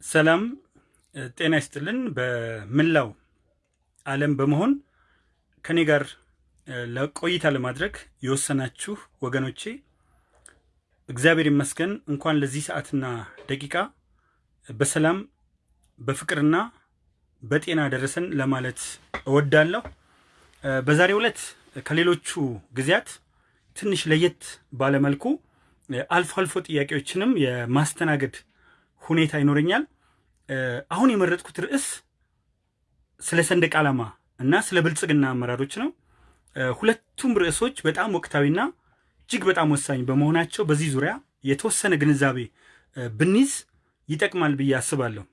ሰላም ጤና ይስጥልን። በመላው ዓለም በመሆን ከኔ ጋር ለቆይታ ለማድረግ የወሰናችሁ ወገኖቼ እግዚአብሔር ይመስገን። እንኳን ለዚህ ሰዓትና ደቂቃ በሰላም በፍቅርና በጤና ደረሰን ለማለት እወዳለሁ። በዛሬው ዕለት ከሌሎቹ ጊዜያት ትንሽ ለየት ባለመልኩ አልፎ አልፎ ጥያቄዎችንም የማስተናገድ ሁኔታ ይኖረኛል። አሁን የመረጥኩት ርዕስ ስለ ሰንደቅ ዓላማ እና ስለ ብልጽግና አመራሮች ነው። ሁለቱም ርዕሶች በጣም ወቅታዊና እጅግ በጣም ወሳኝ በመሆናቸው በዚህ ዙሪያ የተወሰነ ግንዛቤ ብንይዝ ይጠቅማል ብዬ አስባለሁ።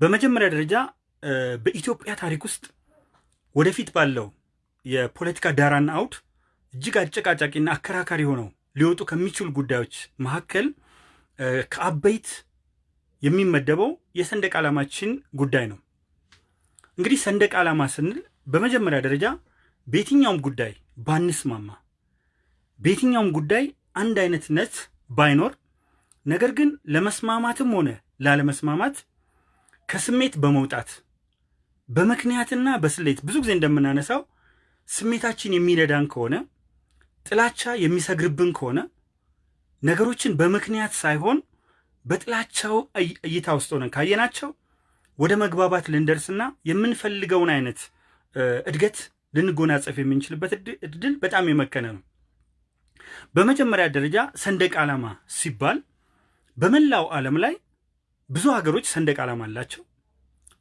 በመጀመሪያ ደረጃ በኢትዮጵያ ታሪክ ውስጥ ወደፊት ባለው የፖለቲካ ዳራና አውድ እጅግ አጨቃጫቂና አከራካሪ ሆነው ሊወጡ ከሚችሉ ጉዳዮች መካከል ከአበይት የሚመደበው የሰንደቅ ዓላማችን ጉዳይ ነው። እንግዲህ ሰንደቅ ዓላማ ስንል በመጀመሪያ ደረጃ በየትኛውም ጉዳይ ባንስማማ፣ በየትኛውም ጉዳይ አንድ አይነትነት ባይኖር፣ ነገር ግን ለመስማማትም ሆነ ላለመስማማት ከስሜት በመውጣት በምክንያትና በስሌት ብዙ ጊዜ እንደምናነሳው ስሜታችን የሚነዳን ከሆነ ጥላቻ የሚሰግርብን ከሆነ ነገሮችን በምክንያት ሳይሆን በጥላቻው እይታ ውስጥ ሆነን ካየናቸው ወደ መግባባት ልንደርስና የምንፈልገውን አይነት እድገት ልንጎናጸፍ የምንችልበት እድል በጣም የመከነ ነው። በመጀመሪያ ደረጃ ሰንደቅ ዓላማ ሲባል በመላው ዓለም ላይ ብዙ ሀገሮች ሰንደቅ ዓላማ አላቸው።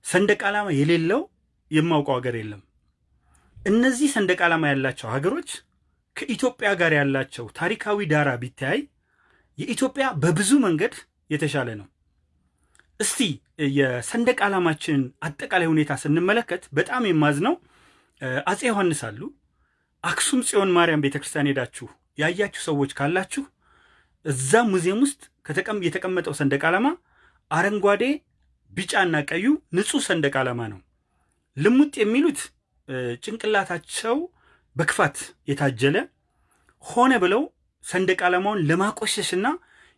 ሰንደቅ ዓላማ የሌለው የማውቀው ሀገር የለም። እነዚህ ሰንደቅ ዓላማ ያላቸው ሀገሮች ከኢትዮጵያ ጋር ያላቸው ታሪካዊ ዳራ ቢተያይ የኢትዮጵያ በብዙ መንገድ የተሻለ ነው። እስቲ የሰንደቅ ዓላማችንን አጠቃላይ ሁኔታ ስንመለከት በጣም የማዝነው አፄ ዮሐንስ አሉ። አክሱም ጽዮን ማርያም ቤተክርስቲያን ሄዳችሁ ያያችሁ ሰዎች ካላችሁ እዛ ሙዚየም ውስጥ የተቀመጠው ሰንደቅ ዓላማ አረንጓዴ፣ ቢጫና ቀዩ ንጹህ ሰንደቅ ዓላማ ነው። ልሙጥ የሚሉት ጭንቅላታቸው በክፋት የታጀለ ሆነ ብለው ሰንደቅ ዓላማውን ለማቆሸሽና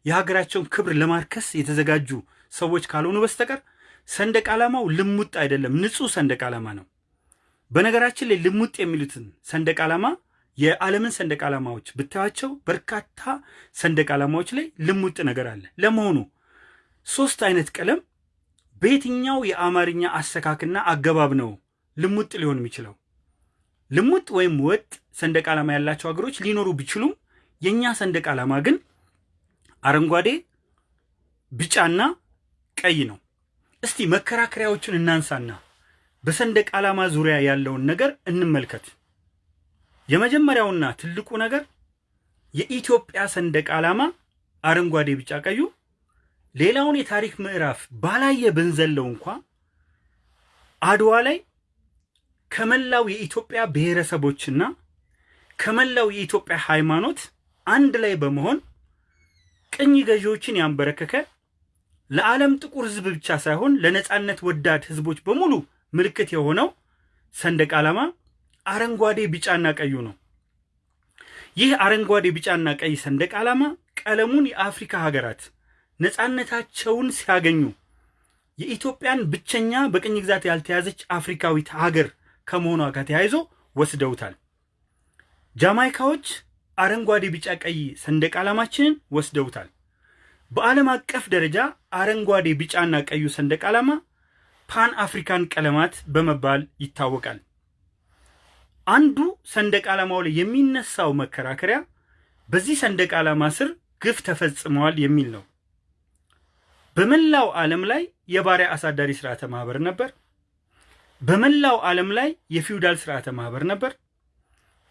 የሀገራቸውን ክብር ለማርከስ የተዘጋጁ ሰዎች ካልሆኑ በስተቀር ሰንደቅ ዓላማው ልሙጥ አይደለም፣ ንጹህ ሰንደቅ ዓላማ ነው። በነገራችን ላይ ልሙጥ የሚሉትን ሰንደቅ ዓላማ የዓለምን ሰንደቅ ዓላማዎች ብታያቸው በርካታ ሰንደቅ ዓላማዎች ላይ ልሙጥ ነገር አለ። ለመሆኑ ሶስት አይነት ቀለም በየትኛው የአማርኛ አሰካክና አገባብ ነው ልሙጥ ሊሆን የሚችለው? ልሙጥ ወይም ወጥ ሰንደቅ ዓላማ ያላቸው ሀገሮች ሊኖሩ ቢችሉም የእኛ ሰንደቅ ዓላማ ግን አረንጓዴ፣ ቢጫና ቀይ ነው። እስቲ መከራከሪያዎችን እናንሳና በሰንደቅ ዓላማ ዙሪያ ያለውን ነገር እንመልከት። የመጀመሪያውና ትልቁ ነገር የኢትዮጵያ ሰንደቅ ዓላማ አረንጓዴ፣ ቢጫ፣ ቀዩ ሌላውን የታሪክ ምዕራፍ ባላየ ብንዘለው እንኳ አድዋ ላይ ከመላው የኢትዮጵያ ብሔረሰቦችና ከመላው የኢትዮጵያ ሃይማኖት አንድ ላይ በመሆን ቅኝ ገዢዎችን ያንበረከከ ለዓለም ጥቁር ሕዝብ ብቻ ሳይሆን ለነፃነት ወዳድ ሕዝቦች በሙሉ ምልክት የሆነው ሰንደቅ ዓላማ አረንጓዴ፣ ቢጫና ቀዩ ነው። ይህ አረንጓዴ፣ ቢጫና ቀይ ሰንደቅ ዓላማ ቀለሙን የአፍሪካ ሀገራት ነፃነታቸውን ሲያገኙ የኢትዮጵያን ብቸኛ በቅኝ ግዛት ያልተያዘች አፍሪካዊት ሀገር ከመሆኗ ጋር ተያይዞ ወስደውታል። ጃማይካዎች አረንጓዴ፣ ቢጫ፣ ቀይ ሰንደቅ ዓላማችንን ወስደውታል። በዓለም አቀፍ ደረጃ አረንጓዴ፣ ቢጫና ቀዩ ሰንደቅ ዓላማ ፓን አፍሪካን ቀለማት በመባል ይታወቃል። አንዱ ሰንደቅ ዓላማው ላይ የሚነሳው መከራከሪያ በዚህ ሰንደቅ ዓላማ ስር ግፍ ተፈጽመዋል የሚል ነው። በመላው ዓለም ላይ የባሪያ አሳዳሪ ስርዓተ ማህበር ነበር። በመላው ዓለም ላይ የፊውዳል ስርዓተ ማህበር ነበር።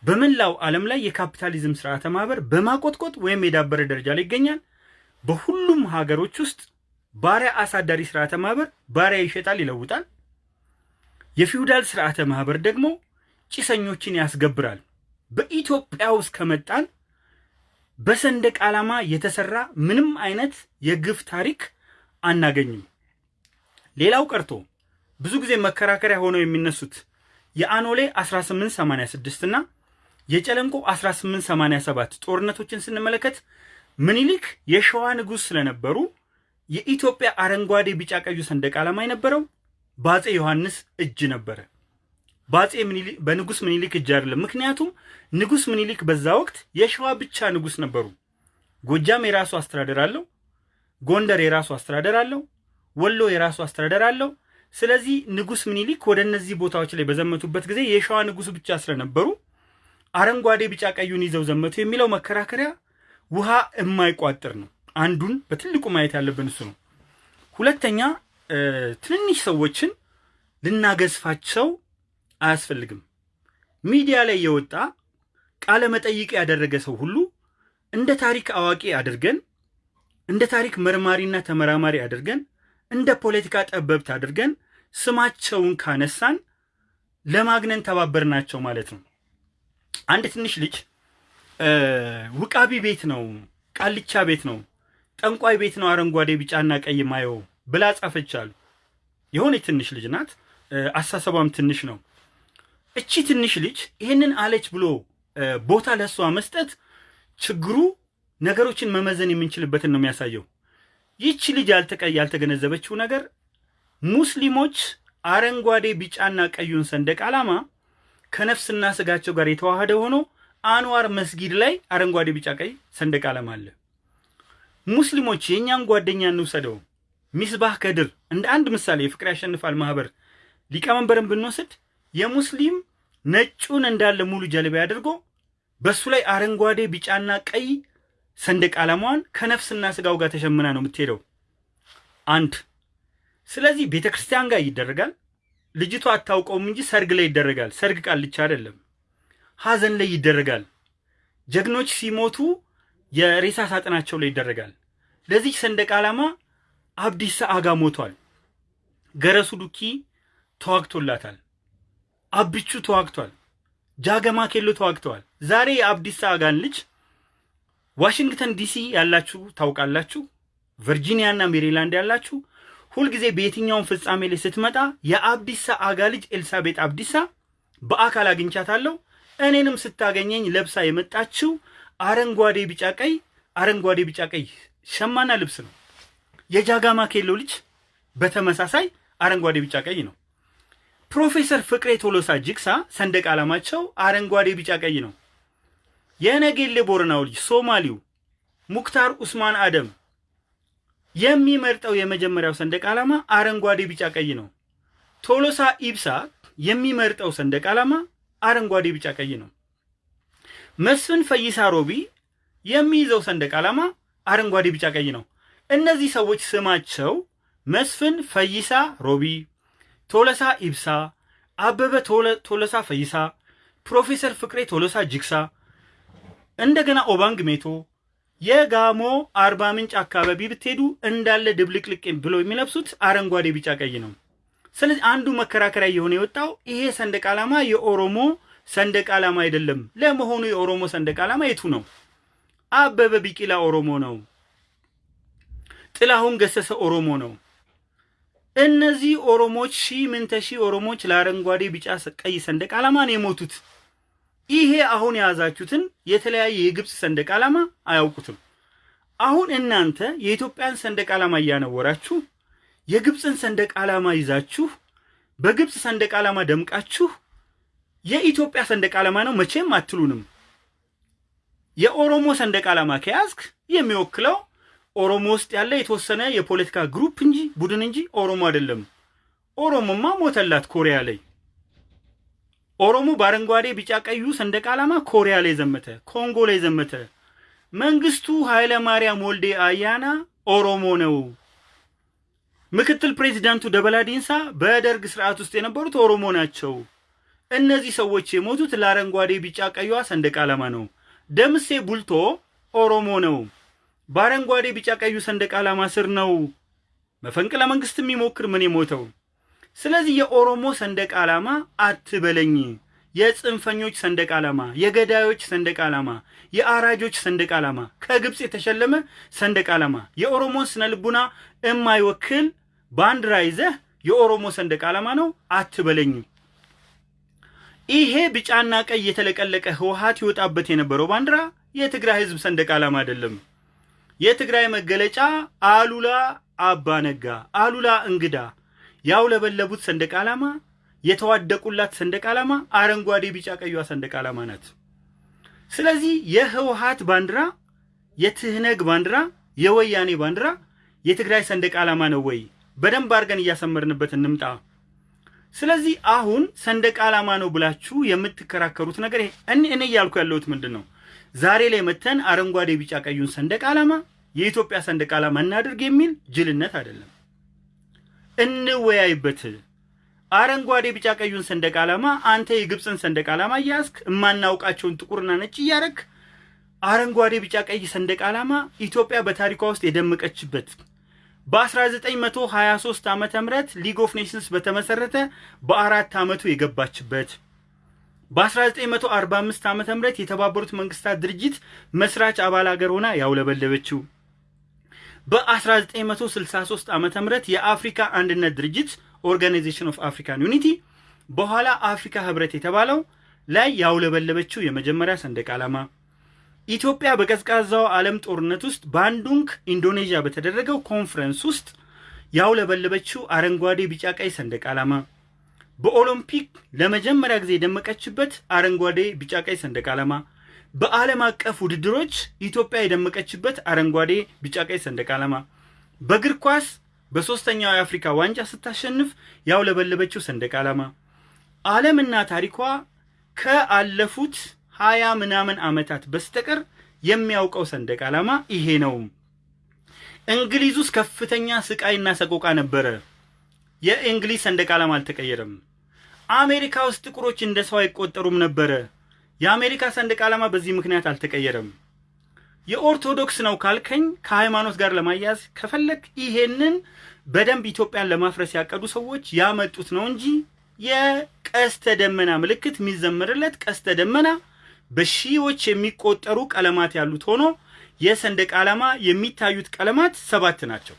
በመላው ዓለም ላይ የካፒታሊዝም ስርዓተ ማህበር በማቆጥቆጥ ወይም የዳበረ ደረጃ ላይ ይገኛል። በሁሉም ሀገሮች ውስጥ ባሪያ አሳዳሪ ስርዓተ ማህበር ባሪያ ይሸጣል፣ ይለውጣል። የፊውዳል ስርዓተ ማህበር ደግሞ ጭሰኞችን ያስገብራል። በኢትዮጵያ ውስጥ ከመጣን በሰንደቅ ዓላማ የተሰራ ምንም አይነት የግፍ ታሪክ አናገኝም። ሌላው ቀርቶ ብዙ ጊዜ መከራከሪያ ሆነው የሚነሱት የአኖሌ 1886 እና የጨለንቆ 1887 ጦርነቶችን ስንመለከት ምኒልክ የሸዋ ንጉሥ ስለነበሩ የኢትዮጵያ አረንጓዴ ቢጫ ቀዩ ሰንደቅ ዓላማ የነበረው በአፄ ዮሐንስ እጅ ነበረ። በአፄ ምኒልክ በንጉስ ምኒልክ እጅ አይደለም። ምክንያቱም ንጉስ ምኒልክ በዛ ወቅት የሸዋ ብቻ ንጉስ ነበሩ። ጎጃም የራሱ አስተዳደር አለው። ጎንደር የራሱ አስተዳደር አለው። ወሎ የራሱ አስተዳደር አለው። ስለዚህ ንጉስ ምኒልክ ወደ እነዚህ ቦታዎች ላይ በዘመቱበት ጊዜ የሸዋ ንጉስ ብቻ ስለነበሩ አረንጓዴ ቢጫ ቀዩን ይዘው ዘመቱ የሚለው መከራከሪያ ውሃ የማይቋጥር ነው። አንዱን በትልቁ ማየት ያለብን እሱ ነው። ሁለተኛ ትንንሽ ሰዎችን ልናገዝፋቸው አያስፈልግም። ሚዲያ ላይ የወጣ ቃለ መጠይቅ ያደረገ ሰው ሁሉ እንደ ታሪክ አዋቂ አድርገን እንደ ታሪክ መርማሪና ተመራማሪ አድርገን እንደ ፖለቲካ ጠበብት አድርገን ስማቸውን ካነሳን ለማግነን ተባበርናቸው ማለት ነው። አንድ ትንሽ ልጅ ውቃቢ ቤት ነው፣ ቃልቻ ቤት ነው፣ ጠንቋይ ቤት ነው አረንጓዴ ቢጫና ቀይ ማየው ብላ ጻፈች አሉ። የሆነች ትንሽ ልጅ ናት። አሳሰቧም ትንሽ ነው። እቺ ትንሽ ልጅ ይህንን አለች ብሎ ቦታ ለእሷ መስጠት ችግሩ ነገሮችን መመዘን የምንችልበትን ነው የሚያሳየው። ይቺ ልጅ ያልተገነዘበችው ነገር ሙስሊሞች አረንጓዴ ቢጫና ቀዩን ሰንደቅ ዓላማ ከነፍስና ስጋቸው ጋር የተዋሃደ ሆኖ አንዋር መስጊድ ላይ አረንጓዴ ቢጫ ቀይ ሰንደቅ ዓላማ አለ። ሙስሊሞች የእኛን ጓደኛ እንውሰደው፣ ሚስባህ ከድር እንደ አንድ ምሳሌ የፍቅር ያሸንፋል ማህበር ሊቀመንበርን ብንወስድ የሙስሊም ነጩን እንዳለ ሙሉ ጀልባ አድርጎ በሱ ላይ አረንጓዴ ቢጫና ቀይ ሰንደቅ ዓላማዋን ከነፍስና ስጋው ጋር ተሸምና ነው የምትሄደው። አንድ ስለዚህ ቤተ ክርስቲያን ጋር ይደረጋል። ልጅቷ አታውቀውም እንጂ ሰርግ ላይ ይደረጋል። ሰርግ ቃልቻ አይደለም፣ ሀዘን ላይ ይደረጋል። ጀግኖች ሲሞቱ የሬሳ ሳጥናቸው ላይ ይደረጋል። ለዚህ ሰንደቅ ዓላማ አብዲሳ አጋ ሞቷል። ገረሱ ዱኪ ተዋግቶላታል። አብቹ ተዋግቷል። ጃገማ ኬሎ ተዋግተዋል። ዛሬ የአብዲሳ አጋን ልጅ ዋሽንግተን ዲሲ ያላችሁ ታውቃላችሁ። ቨርጂኒያ እና ሜሪላንድ ያላችሁ ሁልጊዜ በየትኛውም ፍጻሜ ላይ ስትመጣ የአብዲሳ አጋ ልጅ ኤልሳቤጥ አብዲሳ በአካል አግኝቻታለሁ። እኔንም ስታገኘኝ ለብሳ የመጣችው አረንጓዴ ቢጫ ቀይ አረንጓዴ ቢጫ ቀይ ሸማና ልብስ ነው። የጃጋማ ኬሎ ልጅ በተመሳሳይ አረንጓዴ ቢጫ ቀይ ነው። ፕሮፌሰር ፍቅሬ ቶሎሳ ጅግሳ ሰንደቅ ዓላማቸው አረንጓዴ ቢጫ ቀይ ነው። የነጌሌ ቦረናው ልጅ ሶማሊው ሙክታር ኡስማን አደም የሚመርጠው የመጀመሪያው ሰንደቅ ዓላማ አረንጓዴ ቢጫ ቀይ ነው። ቶሎሳ ኢብሳ የሚመርጠው ሰንደቅ ዓላማ አረንጓዴ ቢጫ ቀይ ነው። መስፍን ፈይሳ ሮቢ የሚይዘው ሰንደቅ ዓላማ አረንጓዴ ቢጫ ቀይ ነው። እነዚህ ሰዎች ስማቸው መስፍን ፈይሳ ሮቢ፣ ቶለሳ ኢብሳ፣ አበበ ቶለሳ ፈይሳ፣ ፕሮፌሰር ፍቅሬ ቶሎሳ ጅግሳ፣ እንደገና ኦባንግ ሜቶ የጋሞ አርባ ምንጭ አካባቢ ብትሄዱ እንዳለ ድብልቅልቅ ብሎ የሚለብሱት አረንጓዴ ቢጫ ቀይ ነው። ስለዚህ አንዱ መከራከሪያ የሆነ የወጣው ይሄ ሰንደቅ ዓላማ የኦሮሞ ሰንደቅ ዓላማ አይደለም። ለመሆኑ የኦሮሞ ሰንደቅ ዓላማ የቱ ነው? አበበ ቢቂላ ኦሮሞ ነው። ጥላሁን ገሰሰ ኦሮሞ ነው። እነዚህ ኦሮሞች ሺህ ምንተ ሺህ ኦሮሞች ለአረንጓዴ ቢጫ ቀይ ሰንደቅ ዓላማ ነው የሞቱት። ይሄ አሁን የያዛችሁትን የተለያየ የግብፅ ሰንደቅ ዓላማ አያውቁትም። አሁን እናንተ የኢትዮጵያን ሰንደቅ ዓላማ እያነወራችሁ የግብፅን ሰንደቅ ዓላማ ይዛችሁ በግብፅ ሰንደቅ ዓላማ ደምቃችሁ የኢትዮጵያ ሰንደቅ ዓላማ ነው መቼም አትሉንም። የኦሮሞ ሰንደቅ ዓላማ ከያዝክ የሚወክለው ኦሮሞ ውስጥ ያለ የተወሰነ የፖለቲካ group እንጂ ቡድን እንጂ ኦሮሞ አይደለም። ኦሮሞማ ሞተላት ኮሪያ ላይ። ኦሮሞ በአረንጓዴ ቢጫ ቀዩ ሰንደቅ ዓላማ ኮሪያ ላይ ዘመተ፣ ኮንጎ ላይ ዘመተ። መንግስቱ ኃይለ ማርያም ወልዴ አያና ኦሮሞ ነው። ምክትል ፕሬዚዳንቱ ደበላ ዲንሳ በደርግ ስርዓት ውስጥ የነበሩት ኦሮሞ ናቸው። እነዚህ ሰዎች የሞቱት ለአረንጓዴ ቢጫ ቀዩዋ ሰንደቅ ዓላማ ነው። ደምሴ ቡልቶ ኦሮሞ ነው። በአረንጓዴ ቢጫ ቀዩ ሰንደቅ ዓላማ ስር ነው መፈንቅለ መንግስት የሚሞክር ምን የሞተው። ስለዚህ የኦሮሞ ሰንደቅ ዓላማ አትበለኝ። የጽንፈኞች ሰንደቅ ዓላማ፣ የገዳዮች ሰንደቅ ዓላማ፣ የአራጆች ሰንደቅ ዓላማ፣ ከግብፅ የተሸለመ ሰንደቅ ዓላማ የኦሮሞን ስነ ልቡና የማይወክል ባንዲራ ይዘህ የኦሮሞ ሰንደቅ ዓላማ ነው አትበለኝ። ይሄ ቢጫና ቀይ የተለቀለቀ ህወሓት ይወጣበት የነበረው ባንዲራ የትግራይ ህዝብ ሰንደቅ ዓላማ አይደለም። የትግራይ መገለጫ አሉላ አባ ነጋ፣ አሉላ እንግዳ ያውለበለቡት ሰንደቅ ዓላማ የተዋደቁላት ሰንደቅ ዓላማ አረንጓዴ፣ ቢጫ፣ ቀዩዋ ሰንደቅ ዓላማ ናት። ስለዚህ የህወሓት ባንዲራ፣ የትህነግ ባንዲራ፣ የወያኔ ባንዲራ የትግራይ ሰንደቅ ዓላማ ነው ወይ? በደንብ አድርገን እያሰመርንበት እንምጣ። ስለዚህ አሁን ሰንደቅ ዓላማ ነው ብላችሁ የምትከራከሩት ነገር እኔ እኔ እያልኩ ያለሁት ምንድን ነው? ዛሬ ላይ መተን አረንጓዴ ቢጫ ቀዩን ሰንደቅ ዓላማ የኢትዮጵያ ሰንደቅ ዓላማ እናድርግ የሚል ጅልነት አይደለም። እንወያይበት። አረንጓዴ ቢጫ ቀዩን ሰንደቅ ዓላማ አንተ የግብፅን ሰንደቅ ዓላማ እያያዝክ የማናውቃቸውን ጥቁርና ነጭ እያረግ አረንጓዴ ቢጫ ቀይ ሰንደቅ ዓላማ ኢትዮጵያ በታሪኳ ውስጥ የደመቀችበት። በ1923 ዓመተ ምህረት League of Nations በተመሰረተ በአራት ዓመቱ የገባችበት። በ1945 ዓመተ ምህረት የተባበሩት መንግስታት ድርጅት መስራች አባል ሀገር ሆና ያውለበለበችው በ1963 ዓመተ ምህረት የአፍሪካ አንድነት ድርጅት Organization of African Unity በኋላ አፍሪካ ህብረት የተባለው ላይ ያውለበለበችው የመጀመሪያ ሰንደቅ ዓላማ። ኢትዮጵያ በቀዝቃዛው ዓለም ጦርነት ውስጥ ባንዱንግ ኢንዶኔዥያ በተደረገው ኮንፈረንስ ውስጥ ያውለበለበችው አረንጓዴ ቢጫ ቀይ ሰንደቅ ዓላማ። በኦሎምፒክ ለመጀመሪያ ጊዜ የደመቀችበት አረንጓዴ ቢጫ ቀይ ሰንደቅ ዓላማ በዓለም አቀፍ ውድድሮች ኢትዮጵያ የደመቀችበት አረንጓዴ ቢጫ ቀይ ሰንደቅ ዓላማ በእግር ኳስ በሶስተኛው የአፍሪካ ዋንጫ ስታሸንፍ ያውለበለበችው ሰንደቅ ዓላማ ዓለምና ታሪኳ ከአለፉት ሀያ ምናምን ዓመታት በስተቀር የሚያውቀው ሰንደቅ ዓላማ ይሄ ነው። እንግሊዝ ውስጥ ከፍተኛ ስቃይና ሰቆቃ ነበረ። የእንግሊዝ ሰንደቅ ዓላማ አልተቀየረም። አሜሪካ ውስጥ ጥቁሮች እንደ ሰው አይቆጠሩም ነበረ። የአሜሪካ ሰንደቅ ዓላማ በዚህ ምክንያት አልተቀየረም። የኦርቶዶክስ ነው ካልከኝ ከሃይማኖት ጋር ለማያያዝ ከፈለግ ይሄንን በደንብ ኢትዮጵያን ለማፍረስ ያቀዱ ሰዎች ያመጡት ነው እንጂ የቀስተ ደመና ምልክት የሚዘመርለት ቀስተ ደመና በሺዎች የሚቆጠሩ ቀለማት ያሉት ሆኖ የሰንደቅ ዓላማ የሚታዩት ቀለማት ሰባት ናቸው።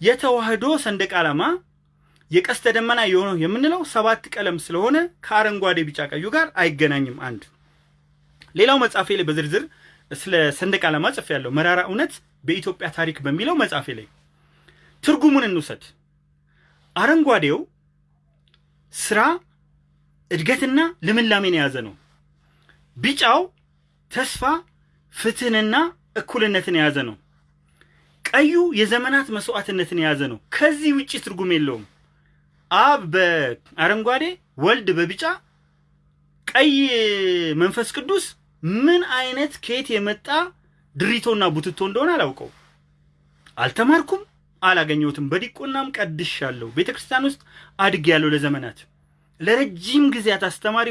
የተዋህዶ ሰንደቅ ዓላማ የቀስተ ደመና የሆነው የምንለው ሰባት ቀለም ስለሆነ ከአረንጓዴ ቢጫ ቀዩ ጋር አይገናኝም። አንድ ሌላው መጽሐፌ ላይ በዝርዝር ስለ ሰንደቅ ዓላማ ጽፌያለሁ። መራራ እውነት በኢትዮጵያ ታሪክ በሚለው መጽሐፌ ላይ ትርጉሙን እንውሰድ። አረንጓዴው ስራ፣ እድገትና ልምላሜን የያዘ ነው። ቢጫው ተስፋ፣ ፍትህንና እኩልነትን የያዘ ነው። ቀዩ የዘመናት መስዋዕትነትን የያዘ ነው። ከዚህ ውጭ ትርጉም የለውም። አብ በአረንጓዴ ወልድ በቢጫ ቀይ መንፈስ ቅዱስ ምን አይነት ከየት የመጣ ድሪቶና ቡትቶ እንደሆነ አላውቀው፣ አልተማርኩም፣ አላገኘሁትም። በዲቆናም ቀድሻለሁ። ቤተ ክርስቲያን ውስጥ አድጌያለሁ። ለዘመናት ለረጅም ጊዜያት አስተማሪ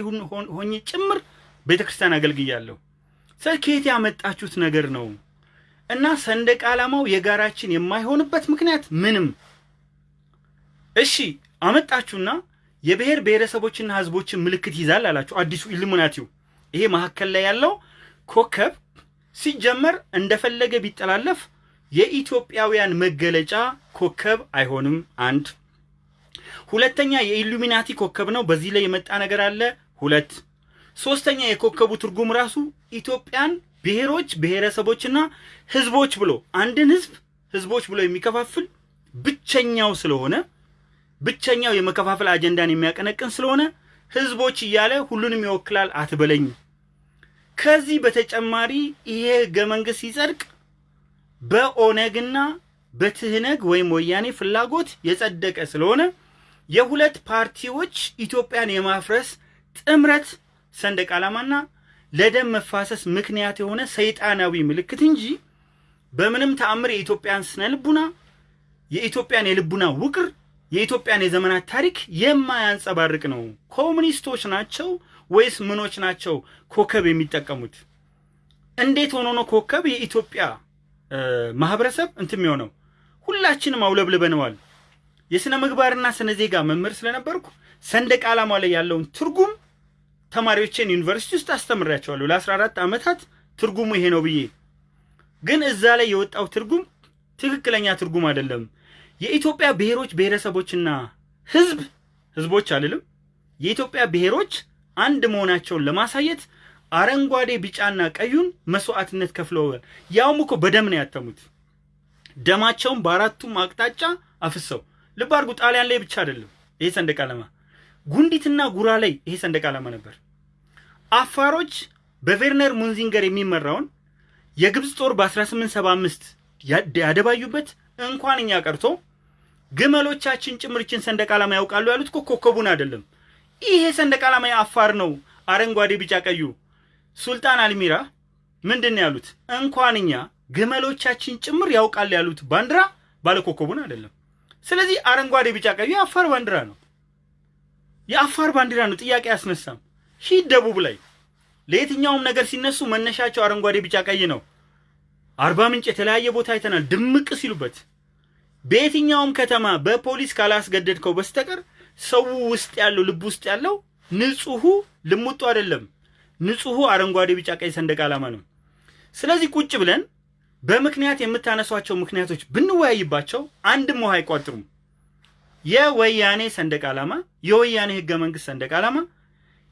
ሆኜ ጭምር ቤተ ክርስቲያን አገልግያለሁ። ስለ ከየት ያመጣችሁት ነገር ነው? እና ሰንደቅ ዓላማው የጋራችን የማይሆንበት ምክንያት ምንም። እሺ አመጣችሁና የብሔር ብሔረሰቦችና ህዝቦችን ምልክት ይዛል አላችሁ። አዲሱ ኢሉሚናቲው ይሄ መካከል ላይ ያለው ኮከብ ሲጀመር እንደፈለገ ቢጠላለፍ የኢትዮጵያውያን መገለጫ ኮከብ አይሆንም። አንድ ሁለተኛ የኢሉሚናቲ ኮከብ ነው። በዚህ ላይ የመጣ ነገር አለ። ሁለት ሶስተኛ የኮከቡ ትርጉም ራሱ ኢትዮጵያን ብሔሮች ብሔረሰቦችና ህዝቦች ብሎ አንድን ህዝብ ህዝቦች ብሎ የሚከፋፍል ብቸኛው ስለሆነ ብቸኛው የመከፋፈል አጀንዳን የሚያቀነቅን ስለሆነ ህዝቦች እያለ ሁሉንም ይወክላል አትበለኝ። ከዚህ በተጨማሪ ይሄ ህገ መንግስት ሲጸድቅ በኦነግና በትህነግ ወይም ወያኔ ፍላጎት የጸደቀ ስለሆነ የሁለት ፓርቲዎች ኢትዮጵያን የማፍረስ ጥምረት ሰንደቅ ዓላማና ለደም መፋሰስ ምክንያት የሆነ ሰይጣናዊ ምልክት እንጂ በምንም ተአምር የኢትዮጵያን ስነ ልቡና የኢትዮጵያን የልቡና ውቅር የኢትዮጵያን የዘመናት ታሪክ የማያንጸባርቅ ነው። ኮሙኒስቶች ናቸው ወይስ ምኖች ናቸው ኮከብ የሚጠቀሙት? እንዴት ሆኖ ነው ኮከብ የኢትዮጵያ ማህበረሰብ እንትን የሚሆነው? ሁላችንም አውለብልበነዋል። የሥነ ምግባርና ስነ ዜጋ መምህር ስለነበርኩ ሰንደቅ ዓላማ ላይ ያለውን ትርጉም ተማሪዎችን ዩኒቨርሲቲ ውስጥ አስተምሬያቸዋለሁ ለ14 ዓመታት ትርጉሙ ይሄ ነው ብዬ። ግን እዛ ላይ የወጣው ትርጉም ትክክለኛ ትርጉም አይደለም። የኢትዮጵያ ብሔሮች ብሔረሰቦችና ህዝብ ህዝቦች አልልም፣ የኢትዮጵያ ብሔሮች አንድ መሆናቸውን ለማሳየት አረንጓዴ ቢጫና ቀዩን መስዋዕትነት ከፍለዋል። ያውም እኮ በደም ነው ያተሙት። ደማቸውን በአራቱም አቅጣጫ አፍሰው። ልብ አድርጉ፣ ጣሊያን ላይ ብቻ አይደለም ይሄ ሰንደቅ ዓላማ፣ ጉንዲትና ጉራ ላይ ይሄ ሰንደቅ ዓላማ ነበር። አፋሮች በቬርነር ሙንዚንገር የሚመራውን የግብፅ ጦር በ1875 ያደባዩበት እንኳን እኛ ቀርቶ ግመሎቻችን ጭምርችን ሰንደቅ ዓላማ ያውቃሉ ያሉት እኮ ኮከቡን አይደለም። ይሄ ሰንደቅ ዓላማ የአፋር ነው። አረንጓዴ፣ ቢጫ፣ ቀዩ ሱልጣን አልሚራ ምንድን ያሉት? እንኳን እኛ ግመሎቻችን ጭምር ያውቃል ያሉት ባንዲራ ባለኮከቡን አይደለም። ስለዚህ አረንጓዴ፣ ቢጫ፣ ቀዩ የአፋር ባንዲራ ነው። የአፋር ባንዲራ ነው። ጥያቄ አያስነሳም። ሺህ ደቡብ ላይ ለየትኛውም ነገር ሲነሱ መነሻቸው አረንጓዴ፣ ቢጫ፣ ቀይ ነው። አርባ ምንጭ የተለያየ ቦታ አይተናል። ድምቅ ሲሉበት በየትኛውም ከተማ በፖሊስ ካላስገደድከው በስተቀር ሰው ውስጥ ያለው ልብ ውስጥ ያለው ንጹሑ ልሙጡ አይደለም። ንጹሑ አረንጓዴ፣ ቢጫ፣ ቀይ ሰንደቅ ዓላማ ነው። ስለዚህ ቁጭ ብለን በምክንያት የምታነሷቸው ምክንያቶች ብንወያይባቸው አንድም ውሃ አይቋጥሩም። የወያኔ ሰንደቅ ዓላማ የወያኔ ህገ መንግስት ሰንደቅ ዓላማ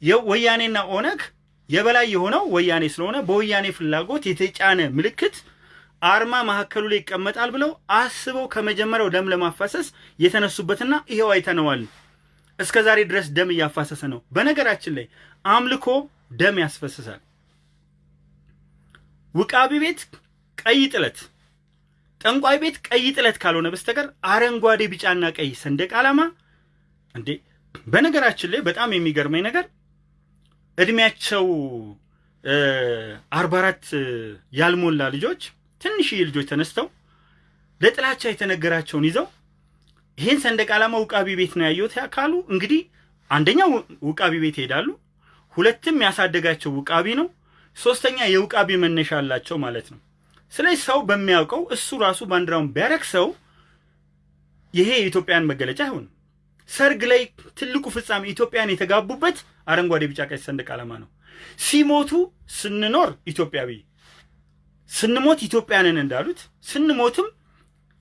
የወያኔና ኦነግ የበላይ የሆነው ወያኔ ስለሆነ በወያኔ ፍላጎት የተጫነ ምልክት አርማ መካከሉ ላይ ይቀመጣል ብለው አስበው ከመጀመሪያው ደም ለማፋሰስ የተነሱበትና ይሄው አይተነዋል። እስከ ዛሬ ድረስ ደም እያፋሰሰ ነው። በነገራችን ላይ አምልኮ ደም ያስፈስሳል። ውቃቢ ቤት ቀይ ጥለት፣ ጠንቋይ ቤት ቀይ ጥለት ካልሆነ በስተቀር አረንጓዴ፣ ቢጫና ቀይ ሰንደቅ ዓላማ እንዴ! በነገራችን ላይ በጣም የሚገርመኝ ነገር እድሜያቸው አርባ አራት ያልሞላ ልጆች ትንሽዬ ልጆች ተነስተው ለጥላቻ የተነገራቸውን ይዘው ይህን ሰንደቅ ዓላማ ውቃቢ ቤት ነው ያየሁት ካሉ እንግዲህ አንደኛው ውቃቢ ቤት ይሄዳሉ። ሁለትም ያሳደጋቸው ውቃቢ ነው። ሶስተኛ የውቃቢ መነሻ አላቸው ማለት ነው። ስለዚህ ሰው በሚያውቀው እሱ ራሱ ባንዲራውን ቢያረክሰው ይሄ የኢትዮጵያን መገለጫ አይሆንም። ሰርግ ላይ ትልቁ ፍጻሜ ኢትዮጵያን የተጋቡበት አረንጓዴ፣ ቢጫ፣ ቀይ ሰንደቅ ዓላማ ነው። ሲሞቱ ስንኖር ኢትዮጵያዊ ስንሞት ኢትዮጵያንን እንዳሉት ስንሞትም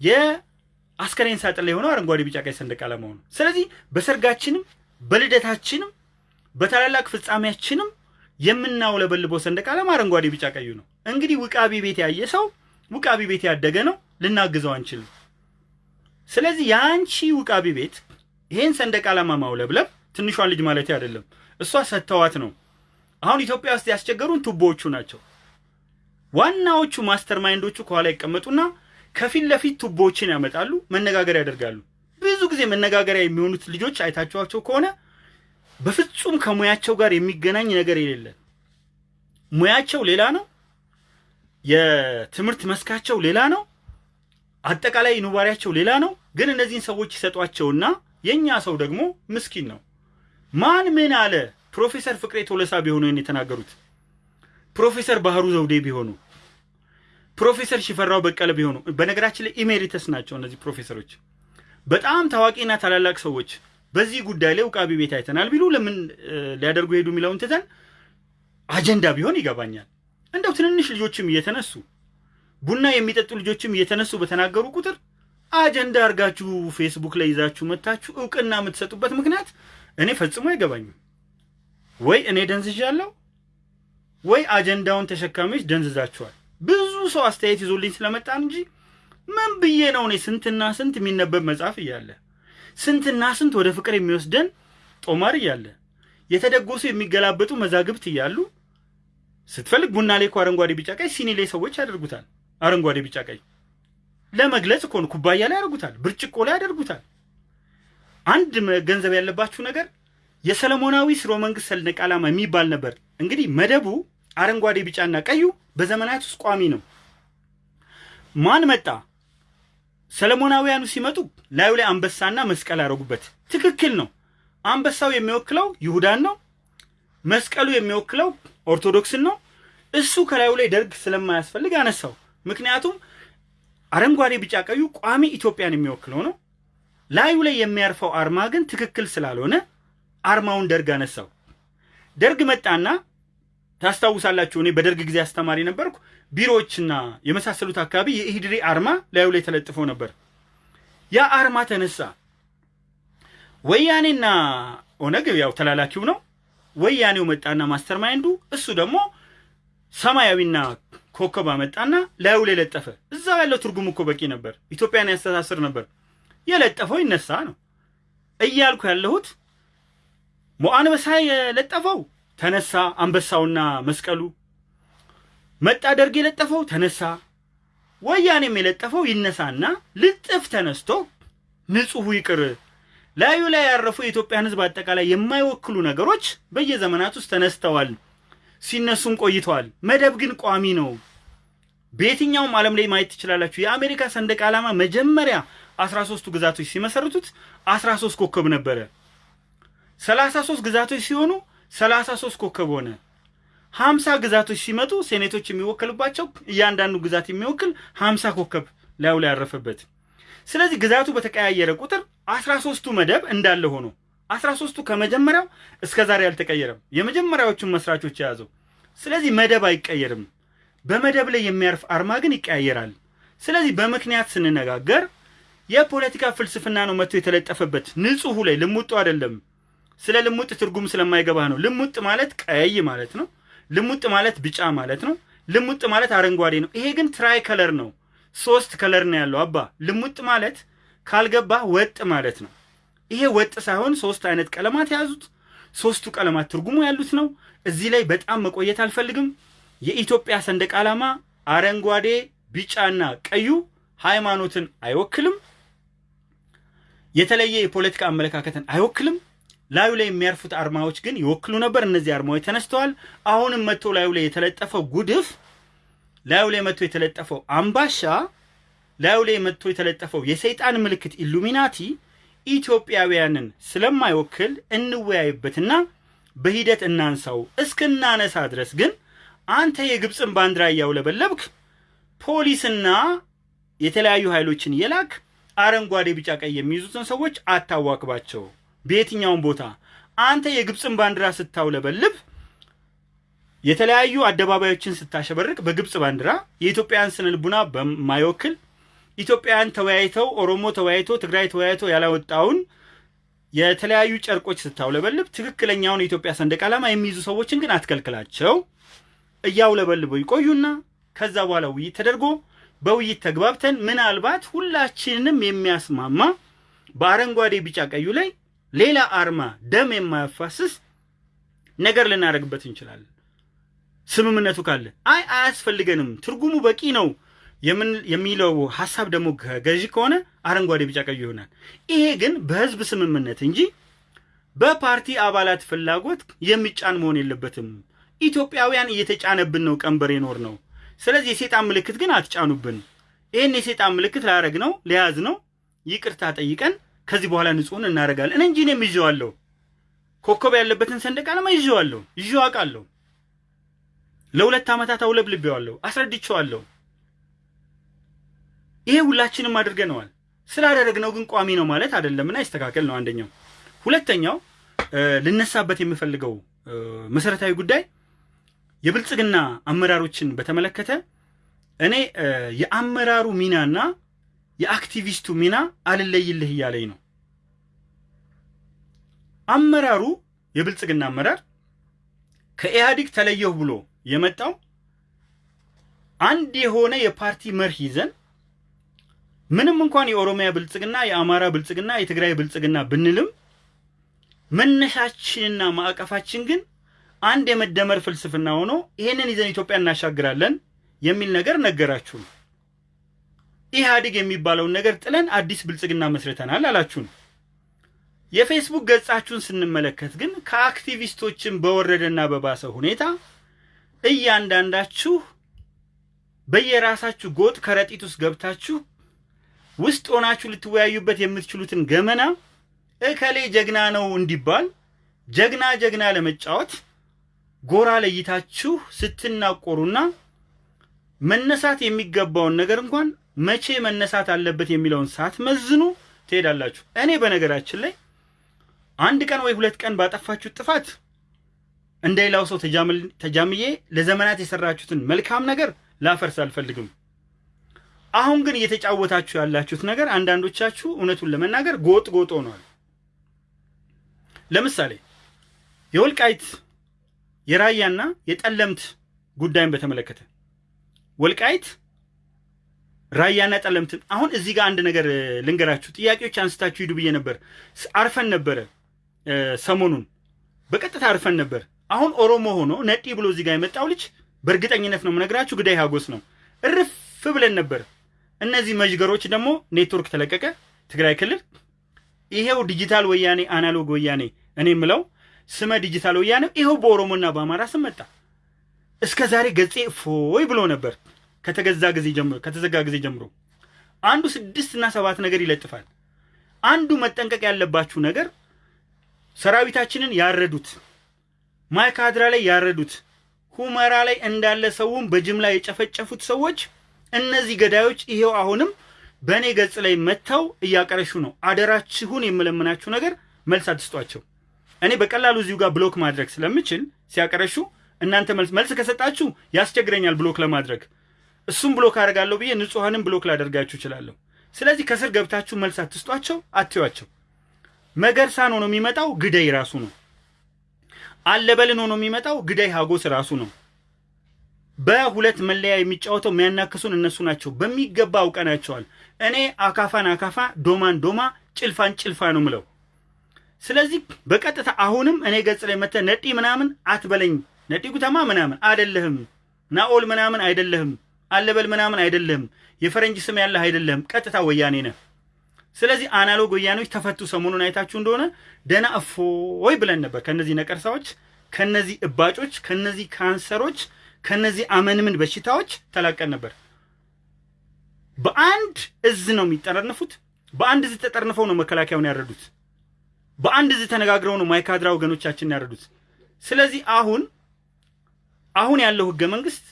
የአስከሬን ሳጥን ላይ የሆነው አረንጓዴ፣ ቢጫ፣ ቀይ ሰንደቅ ዓላማው ነው። ስለዚህ በሰርጋችንም በልደታችንም በታላላቅ ፍጻሜያችንም የምናውለበልበው ሰንደቅ ዓላማ አረንጓዴ፣ ቢጫ፣ ቀዩ ነው። እንግዲህ ውቃቢ ቤት ያየ ሰው ውቃቢ ቤት ያደገ ነው፣ ልናግዘው አንችልም። ስለዚህ የአንቺ ውቃቢ ቤት ይሄን ሰንደቅ ዓላማ ማውለብለብ ትንሿን ልጅ ማለት አይደለም፣ እሷ ሰጥተዋት ነው። አሁን ኢትዮጵያ ውስጥ ያስቸገሩን ቱቦዎቹ ናቸው። ዋናዎቹ master mind ኦቹ ከኋላ ይቀመጡና ከፊት ለፊት ቱቦዎችን ያመጣሉ፣ መነጋገሪያ ያደርጋሉ። ብዙ ጊዜ መነጋገሪያ የሚሆኑት ልጆች አይታችኋቸው ከሆነ በፍጹም ከሙያቸው ጋር የሚገናኝ ነገር የሌለ ሙያቸው ሌላ ነው፣ የትምህርት መስካቸው ሌላ ነው፣ አጠቃላይ ኑባሪያቸው ሌላ ነው። ግን እነዚህን ሰዎች ይሰጧቸውና የእኛ ሰው ደግሞ ምስኪን ነው። ማን ምን አለ? ፕሮፌሰር ፍቅሬ ቶለሳ ቢሆኑ የተናገሩት ፕሮፌሰር ባህሩ ዘውዴ ቢሆኑ ፕሮፌሰር ሽፈራው በቀለ ቢሆኑ፣ በነገራችን ላይ emeritus ናቸው እነዚህ ፕሮፌሰሮች። በጣም ታዋቂና ታላላቅ ሰዎች በዚህ ጉዳይ ላይ ውቃቢ ቤት አይተናል ቢሉ ለምን ሊያደርጉ ሄዱ የሚለውን ትተን አጀንዳ ቢሆን ይገባኛል። እንደው ትንንሽ ልጆችም እየተነሱ ቡና የሚጠጡ ልጆችም እየተነሱ በተናገሩ ቁጥር አጀንዳ አድርጋችሁ ፌስቡክ ላይ ይዛችሁ መታችሁ እውቅና የምትሰጡበት ምክንያት እኔ ፈጽሞ አይገባኝም። ወይ እኔ ደንዝዣለሁ ወይ አጀንዳውን ተሸካሚዎች ደንዝዛችኋል። ብዙ ሰው አስተያየት ይዞልኝ ስለመጣን እንጂ ምን ብዬ ነው እኔ ስንትና ስንት የሚነበብ መጽሐፍ እያለ ስንትና ስንት ወደ ፍቅር የሚወስደን ጦማር እያለ የተደጎሱ የሚገላበጡ መዛግብት እያሉ ስትፈልግ ቡና ላይ እኮ አረንጓዴ ቢጫ ቀይ ሲኒ ላይ ሰዎች ያደርጉታል። አረንጓዴ ቢጫ ቀይ ለመግለጽ እኮ ነው። ኩባያ ላይ ያደርጉታል፣ ብርጭቆ ላይ ያደርጉታል። አንድ መገንዘብ ያለባችሁ ነገር የሰለሞናዊ ስርወ መንግስት ሰንደቅ ዓላማ የሚባል ነበር። እንግዲህ መደቡ አረንጓዴ ቢጫና ቀዩ በዘመናት ውስጥ ቋሚ ነው። ማን መጣ? ሰለሞናውያኑ ሲመጡ ላዩ ላይ አንበሳና መስቀል ያደረጉበት ትክክል ነው። አንበሳው የሚወክለው ይሁዳን ነው። መስቀሉ የሚወክለው ኦርቶዶክስን ነው። እሱ ከላዩ ላይ ደርግ ስለማያስፈልግ አነሳው። ምክንያቱም አረንጓዴ ቢጫ ቀዩ ቋሚ ኢትዮጵያን የሚወክለው ነው። ላዩ ላይ የሚያርፈው አርማ ግን ትክክል ስላልሆነ አርማውን ደርግ አነሳው። ደርግ መጣና ታስታውሳላችሁ፣ እኔ በደርግ ጊዜ አስተማሪ ነበርኩ። ቢሮዎችና የመሳሰሉት አካባቢ የኢህድሪ አርማ ላዩ ላይ ተለጥፎ ነበር። ያ አርማ ተነሳ። ወያኔና ኦነግ ያው ተላላኪው ነው። ወያኔው መጣና master mind ኡ እሱ ደግሞ ሰማያዊና ኮከብ አመጣና ላዩ ላይ ለጠፈ። እዛው ያለው ትርጉም እኮ በቂ ነበር። ኢትዮጵያን ያስተሳስር ነበር። የለጠፈው ይነሳ ነው እያልኩ ያለሁት። ሞአንበሳ የለጠፈው ተነሳ፣ አንበሳውና መስቀሉ መጣ። ደርግ የለጠፈው ተነሳ። ወያኔም የለጠፈው ይነሳና ልጥፍ ተነስቶ ንጹሑ ይቅር ላዩ ላይ ያረፉ የኢትዮጵያን ሕዝብ አጠቃላይ የማይወክሉ ነገሮች በየዘመናት ውስጥ ተነስተዋል፣ ሲነሱም ቆይተዋል። መደብ ግን ቋሚ ነው። በየትኛውም ዓለም ላይ ማየት ትችላላችሁ። የአሜሪካ ሰንደቅ ዓላማ መጀመሪያ 13ቱ ግዛቶች ሲመሰርቱት 13 ኮከብ ነበረ። 33 ግዛቶች ሲሆኑ 33 ኮከብ ሆነ። 50 ግዛቶች ሲመጡ ሴኔቶች የሚወከሉባቸው እያንዳንዱ ግዛት የሚወክል 50 ኮከብ ላዩ ላይ ያረፈበት። ስለዚህ ግዛቱ በተቀያየረ ቁጥር 13ቱ መደብ እንዳለ ሆኖ 13ቱ ከመጀመሪያው እስከ ዛሬ አልተቀየረም። የመጀመሪያዎቹን መስራቾች የያዘው። ስለዚህ መደብ አይቀየርም። በመደብ ላይ የሚያርፍ አርማ ግን ይቀያየራል። ስለዚህ በምክንያት ስንነጋገር የፖለቲካ ፍልስፍና ነው መጥቶ የተለጠፈበት። ንጹሑ ላይ ልሙጡ አይደለም። ስለ ልሙጥ ትርጉም ስለማይገባህ ነው። ልሙጥ ማለት ቀይ ማለት ነው። ልሙጥ ማለት ቢጫ ማለት ነው። ልሙጥ ማለት አረንጓዴ ነው። ይሄ ግን tricolor ነው። ሶስት color ነው ያለው። አባ ልሙጥ ማለት ካልገባህ ወጥ ማለት ነው። ይሄ ወጥ ሳይሆን ሶስት አይነት ቀለማት የያዙት ሶስቱ ቀለማት ትርጉሙ ያሉት ነው። እዚህ ላይ በጣም መቆየት አልፈልግም። የኢትዮጵያ ሰንደቅ ዓላማ አረንጓዴ፣ ቢጫና ቀዩ ሃይማኖትን አይወክልም። የተለየ የፖለቲካ አመለካከትን አይወክልም። ላዩ ላይ የሚያርፉት አርማዎች ግን ይወክሉ ነበር። እነዚህ አርማዎች ተነስተዋል። አሁንም መጥቶ ላዩ ላይ የተለጠፈው ጉድፍ፣ ላዩ ላይ መጥቶ የተለጠፈው አምባሻ፣ ላዩ ላይ መጥቶ የተለጠፈው የሰይጣን ምልክት ኢሉሚናቲ ኢትዮጵያውያንን ስለማይወክል እንወያይበትና በሂደት እናንሳው። እስክናነሳ ድረስ ግን አንተ የግብፅን ባንዲራ እያውለበለብክ ፖሊስና የተለያዩ ኃይሎችን የላክ አረንጓዴ፣ ቢጫ፣ ቀይ የሚይዙትን ሰዎች አታዋክባቸው። በየትኛውም ቦታ አንተ የግብፅን ባንዲራ ስታውለበልብ የተለያዩ አደባባዮችን ስታሸበርቅ በግብፅ ባንዲራ የኢትዮጵያን ስነ ልቡና በማይወክል ኢትዮጵያውያን ተወያይተው ኦሮሞ ተወያይቶ ትግራይ ተወያይቶ ያላወጣውን የተለያዩ ጨርቆች ስታውለበልብ ትክክለኛውን የኢትዮጵያ ሰንደቅ ዓላማ የሚይዙ ሰዎችን ግን አትከልክላቸው። እያውለበልበው ይቆዩና ከዛ በኋላ ውይይት ተደርጎ በውይይት ተግባብተን ምናልባት ሁላችንንም የሚያስማማ በአረንጓዴ ቢጫ ቀዩ ላይ ሌላ አርማ ደም የማያፋስስ ነገር ልናደርግበት እንችላለን። ስምምነቱ ካለ አይ አያስፈልገንም፣ ትርጉሙ በቂ ነው የሚለው ሀሳብ ደግሞ ገዢ ከሆነ አረንጓዴ ቢጫ ቀዩ ይሆናል። ይሄ ግን በህዝብ ስምምነት እንጂ በፓርቲ አባላት ፍላጎት የሚጫን መሆን የለበትም። ኢትዮጵያውያን እየተጫነብን ነው ቀንበር የኖር ነው። ስለዚህ የሴጣን ምልክት ግን አትጫኑብን። ይህን የሴጣን ምልክት ላያረግ ነው ሊያዝ ነው ይቅርታ ጠይቀን ከዚህ በኋላ ንጹህን እናደርጋለን እንጂ እኔም ይዤዋለሁ። ኮከብ ያለበትን ሰንደቅ ዓላማ ይዤዋለሁ፣ ይዤው አውቃለሁ። ለሁለት ዓመታት አውለብልቤዋለሁ፣ አስረድቼዋለሁ። ይሄ ሁላችንም አድርገነዋል። ስላደረግነው ግን ቋሚ ነው ማለት አይደለምና ይስተካከል ነው አንደኛው። ሁለተኛው ልነሳበት የምፈልገው መሰረታዊ ጉዳይ የብልጽግና አመራሮችን በተመለከተ እኔ የአመራሩ ሚናና የአክቲቪስቱ ሚና አልለይልህ እያለኝ ነው። አመራሩ የብልጽግና አመራር ከኢህአዴግ ተለየሁ ብሎ የመጣው አንድ የሆነ የፓርቲ መርህ ይዘን ምንም እንኳን የኦሮሚያ ብልጽግና፣ የአማራ ብልጽግና፣ የትግራይ ብልጽግና ብንልም መነሻችንና ማዕቀፋችን ግን አንድ የመደመር ፍልስፍና ሆኖ ይሄንን ይዘን ኢትዮጵያ እናሻግራለን የሚል ነገር ነገራችሁን። ኢህአዴግ የሚባለውን ነገር ጥለን አዲስ ብልጽግና መስርተናል አላችሁን። የፌስቡክ ገጻችሁን ስንመለከት ግን ከአክቲቪስቶችን በወረደና በባሰ ሁኔታ እያንዳንዳችሁ በየራሳችሁ ጎጥ ከረጢት ውስጥ ገብታችሁ ውስጥ ሆናችሁ ልትወያዩበት የምትችሉትን ገመና እከሌ ጀግና ነው እንዲባል ጀግና ጀግና ለመጫወት ጎራ ለይታችሁ ስትናቆሩና መነሳት የሚገባውን ነገር እንኳን መቼ መነሳት አለበት የሚለውን ሳትመዝኑ ትሄዳላችሁ። እኔ በነገራችን ላይ አንድ ቀን ወይ ሁለት ቀን ባጠፋችሁት ጥፋት እንደ ሌላው ሰው ተጃምዬ ለዘመናት የሰራችሁትን መልካም ነገር ላፈርስ አልፈልግም። አሁን ግን እየተጫወታችሁ ያላችሁት ነገር አንዳንዶቻችሁ እውነቱን ለመናገር ጎጥ ጎጥ ሆኗል። ለምሳሌ የወልቃይት የራያና የጠለምት ጉዳይን በተመለከተ ወልቃይት ራያና ጠለምትን አሁን እዚህ ጋር አንድ ነገር ልንገራችሁ። ጥያቄዎች አንስታችሁ ሂዱ ብዬ ነበር። አርፈን ነበረ ሰሞኑን በቀጥታ አርፈን ነበር። አሁን ኦሮሞ ሆኖ ነጢ ብሎ እዚህ ጋር የመጣው ልጅ በእርግጠኝነት ነው የምነግራችሁ ግዳይ ሀጎስ ነው። እርፍ ብለን ነበር። እነዚህ መዥገሮች ደግሞ ኔትወርክ ተለቀቀ ትግራይ ክልል። ይሄው ዲጂታል ወያኔ analog ወያኔ እኔ የምለው ስመ ዲጂታል ወያኔ ይኸው በኦሮሞና በአማራ ስም መጣ። እስከ ዛሬ ገጼ ፎይ ብሎ ነበር ከተገዛ ጊዜ ጀምሮ ከተዘጋ ጊዜ ጀምሮ አንዱ ስድስት እና ሰባት ነገር ይለጥፋል። አንዱ መጠንቀቅ ያለባችሁ ነገር ሰራዊታችንን ያረዱት ማይካድራ ላይ ያረዱት ሁመራ ላይ እንዳለ ሰውን በጅምላ የጨፈጨፉት ሰዎች እነዚህ ገዳዮች ይሄው አሁንም በእኔ ገጽ ላይ መጥተው እያቀረሹ ነው። አደራችሁን የምለምናችሁ ነገር መልስ አትስጧቸው። እኔ በቀላሉ እዚሁ ጋር ብሎክ ማድረግ ስለምችል ሲያቀረሹ እናንተ መልስ መልስ ከሰጣችሁ ያስቸግረኛል ብሎክ ለማድረግ እሱም ብሎክ አደርጋለሁ ብዬ ንጹሐንም ብሎክ ላደርጋችሁ እችላለሁ። ስለዚህ ከስር ገብታችሁ መልስ አትስጧቸው፣ አትዩዋቸው። መገርሳን ሆኖ የሚመጣው ግደይ ራሱ ነው። አለበልን ሆኖ የሚመጣው ግዳይ ሀጎስ ራሱ ነው። በሁለት መለያ የሚጫወተው የሚያናክሱን እነሱ ናቸው። በሚገባ አውቀናቸዋል። እኔ አካፋን አካፋ፣ ዶማን ዶማ፣ ጭልፋን ጭልፋ ነው ምለው። ስለዚህ በቀጥታ አሁንም እኔ ገጽ ላይ መተ ነጢ ምናምን አትበለኝ። ነጢ ጉተማ ምናምን አይደለህም። ናኦል ምናምን አይደለህም። አለበል ምናምን አይደለህም። የፈረንጅ ስም ያለህ አይደለህም። ቀጥታ ወያኔ ነህ። ስለዚህ አናሎግ ወያኔዎች ተፈቱ። ሰሞኑን አይታችሁ እንደሆነ ደህና እፎይ ብለን ነበር። ከነዚህ ነቀርሳዎች፣ ከነዚህ እባጮች፣ ከነዚህ ካንሰሮች፣ ከነዚህ አመንምን በሽታዎች ተላቀን ነበር። በአንድ እዝ ነው የሚጠረንፉት። በአንድ እዝ ተጠርንፈው ነው መከላከያውን ያረዱት። በአንድ እዝ ተነጋግረው ነው ማይካድራ ወገኖቻችን ያረዱት። ስለዚህ አሁን አሁን ያለው ህገ መንግስት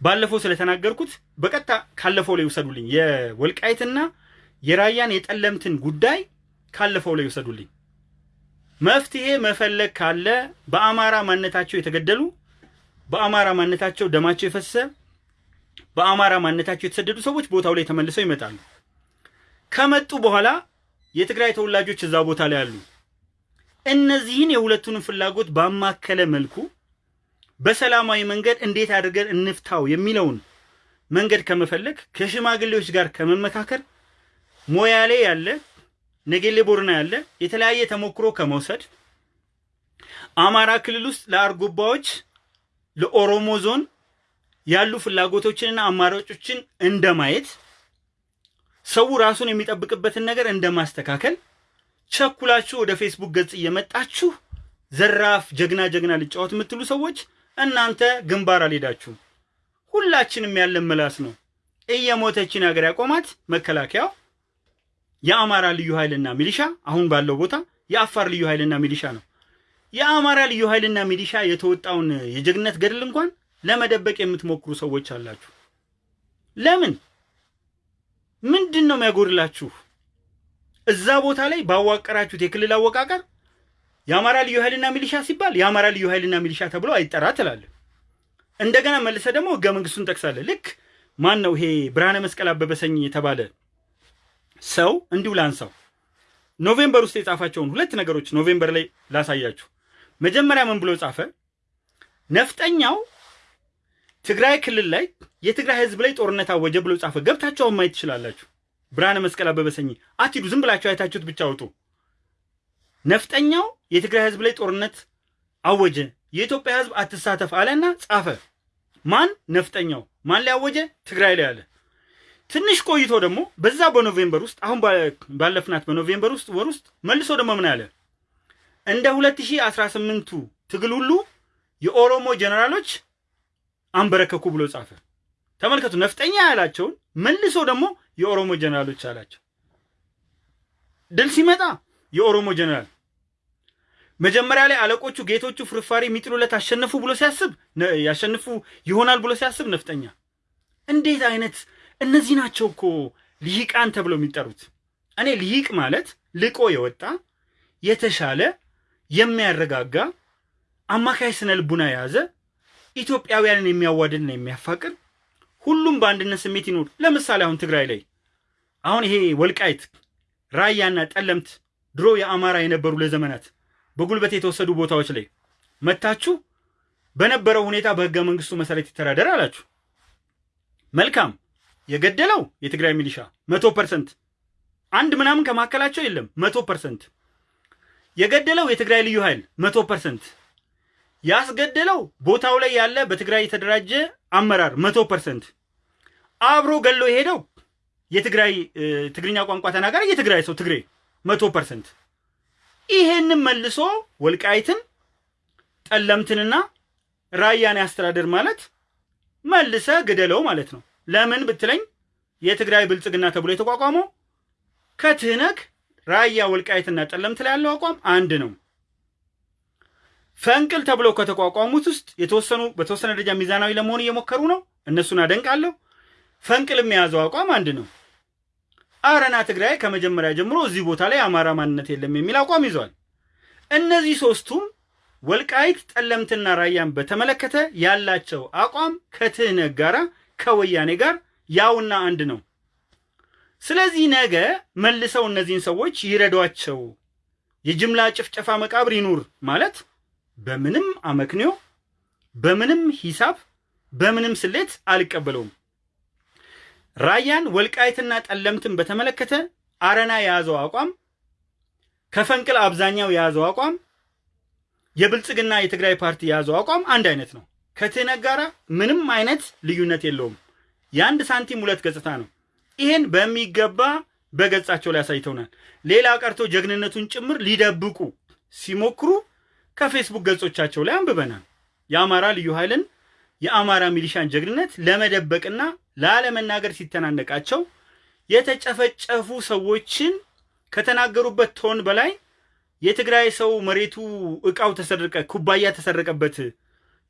ባለፈው ስለተናገርኩት በቀጥታ ካለፈው ላይ ይውሰዱልኝ። የወልቃይትና የራያን የጠለምትን ጉዳይ ካለፈው ላይ ይውሰዱልኝ። መፍትሄ መፈለግ ካለ በአማራ ማንነታቸው የተገደሉ፣ በአማራ ማንነታቸው ደማቸው የፈሰሰ፣ በአማራ ማንነታቸው የተሰደዱ ሰዎች ቦታው ላይ ተመልሰው ይመጣሉ። ከመጡ በኋላ የትግራይ ተወላጆች እዛ ቦታ ላይ አሉ። እነዚህን የሁለቱንም ፍላጎት ባማከለ መልኩ በሰላማዊ መንገድ እንዴት አድርገን እንፍታው የሚለውን መንገድ ከመፈለግ ከሽማግሌዎች ጋር ከመመካከር ሞያሌ ያለ ነጌሌ ቦርና ያለ የተለያየ ተሞክሮ ከመውሰድ አማራ ክልል ውስጥ ለአርጎባዎች ለኦሮሞ ዞን ያሉ ፍላጎቶችንና አማራጮችን እንደማየት ሰው ራሱን የሚጠብቅበትን ነገር እንደማስተካከል ቸኩላችሁ ወደ ፌስቡክ ገጽ እየመጣችሁ ዘራፍ ጀግና ጀግና ልጫወት የምትሉ ሰዎች እናንተ ግንባር አልሄዳችሁም። ሁላችንም ያለን ምላስ ነው። እየሞተችን ሀገር ያቆማት መከላከያው የአማራ ልዩ ኃይልና ሚሊሻ አሁን ባለው ቦታ የአፋር ልዩ ኃይልና ሚሊሻ ነው። የአማራ ልዩ ኃይልና ሚሊሻ የተወጣውን የጀግነት ገድል እንኳን ለመደበቅ የምትሞክሩ ሰዎች አላችሁ። ለምን? ምንድን ነው የሚያጎድላችሁ? እዛ ቦታ ላይ ባዋቀራችሁት የክልል አወቃቀር የአማራ ልዩ ኃይልና ሚሊሻ ሲባል የአማራ ልዩ ኃይልና ሚሊሻ ተብሎ አይጠራ ትላለህ። እንደገና መልሰ ደግሞ ህገ መንግስቱን ጠቅሳለህ። ልክ ማን ነው ይሄ ብርሃነ መስቀል አበበ ሰኝ የተባለ ሰው እንዲሁ ላንሳው። November ውስጥ የጻፋቸውን ሁለት ነገሮች November ላይ ላሳያችሁ። መጀመሪያ ምን ብሎ ጻፈ? ነፍጠኛው ትግራይ ክልል ላይ የትግራይ ህዝብ ላይ ጦርነት አወጀ ብሎ ጻፈ። ገብታችሁ ማየት ትችላላችሁ። ብርሃነ መስቀል አበበ ሰኝ አትሂዱ፣ ዝም ብላችሁ አይታችሁት ብቻ አውጡ። ነፍጠኛው የትግራይ ህዝብ ላይ ጦርነት አወጀ፣ የኢትዮጵያ ህዝብ አትሳተፍ አለና ጻፈ። ማን? ነፍጠኛው። ማን ላይ አወጀ? ትግራይ ላይ አለ። ትንሽ ቆይቶ ደግሞ በዛ በኖቬምበር ውስጥ አሁን ባለፍናት በ November ውስጥ ወር ውስጥ መልሶ ደግሞ ምን አለ? እንደ 2018ቱ ትግል ሁሉ የኦሮሞ ጀነራሎች አንበረከኩ ብሎ ጻፈ። ተመልከቱ፣ ነፍጠኛ ያላቸውን መልሶ ደግሞ የኦሮሞ ጀነራሎች አላቸው። ድል ሲመጣ የኦሮሞ ጀነራል መጀመሪያ ላይ አለቆቹ ጌቶቹ ፍርፋሪ የሚጥሉለት አሸነፉ ብሎ ሲያስብ ያሸንፉ ይሆናል ብሎ ሲያስብ ነፍጠኛ። እንዴት አይነት እነዚህ ናቸው እኮ ልሂቃን ተብለው የሚጠሩት። እኔ ልሂቅ ማለት ልቆ የወጣ የተሻለ የሚያረጋጋ አማካይ ስነ ልቡና የያዘ ኢትዮጵያውያንን የሚያዋድድና የሚያፋቅር ሁሉም በአንድነት ስሜት ይኖር። ለምሳሌ አሁን ትግራይ ላይ አሁን ይሄ ወልቃይት፣ ራያና ጠለምት ድሮ የአማራ የነበሩ ለዘመናት በጉልበት የተወሰዱ ቦታዎች ላይ መታችሁ በነበረው ሁኔታ በህገ መንግስቱ መሰረት ይተዳደር አላችሁ። መልካም። የገደለው የትግራይ ሚሊሻ መቶ percent አንድ ምናምን ከመካከላቸው የለም። መቶ percent የገደለው የትግራይ ልዩ ኃይል መቶ percent ያስገደለው ቦታው ላይ ያለ በትግራይ የተደራጀ አመራር መቶ percent አብሮ ገሎ የሄደው የትግራይ ትግርኛ ቋንቋ ተናጋሪ የትግራይ ሰው ትግሬ መቶ percent ይሄንን መልሶ ወልቃይትን ጠለምትንና ራያን ያስተዳደር ማለት መልሰ ግደለው ማለት ነው። ለምን ብትለኝ የትግራይ ብልጽግና ተብሎ የተቋቋመው ከትህነግ ራያ ወልቃይትና ጠለምት ላይ ያለው አቋም አንድ ነው። ፈንቅል ተብለው ከተቋቋሙት ውስጥ የተወሰኑ በተወሰነ ደረጃ ሚዛናዊ ለመሆን እየሞከሩ ነው። እነሱን አደንቃለሁ። ፈንቅል የያዘው አቋም አንድ ነው። አረና ትግራይ ከመጀመሪያ ጀምሮ እዚህ ቦታ ላይ አማራ ማንነት የለም የሚል አቋም ይዟል። እነዚህ ሶስቱም ወልቃይት ጠለምትና ራያን በተመለከተ ያላቸው አቋም ከትህነግ ጋር ከወያኔ ጋር ያውና አንድ ነው። ስለዚህ ነገ መልሰው እነዚህን ሰዎች ይረዷቸው፣ የጅምላ ጭፍጨፋ መቃብር ይኑር ማለት በምንም አመክንዮ፣ በምንም ሂሳብ፣ በምንም ስሌት አልቀበለውም። ራያን ወልቃይትና ጠለምትን በተመለከተ አረና የያዘው አቋም ከፈንቅል አብዛኛው የያዘው አቋም የብልጽግና የትግራይ ፓርቲ የያዘው አቋም አንድ አይነት ነው። ከትህነግ ጋር ምንም አይነት ልዩነት የለውም። የአንድ ሳንቲም ሁለት ገጽታ ነው። ይህን በሚገባ በገጻቸው ላይ አሳይተውናል። ሌላ ቀርቶ ጀግንነቱን ጭምር ሊደብቁ ሲሞክሩ ከፌስቡክ ገጾቻቸው ላይ አንብበናል። የአማራ ልዩ ኃይልን የአማራ ሚሊሻን ጀግንነት ለመደበቅና ላለመናገር ሲተናነቃቸው የተጨፈጨፉ ሰዎችን ከተናገሩበት ቶን በላይ የትግራይ ሰው መሬቱ እቃው ተሰረቀ፣ ኩባያ ተሰረቀበት፣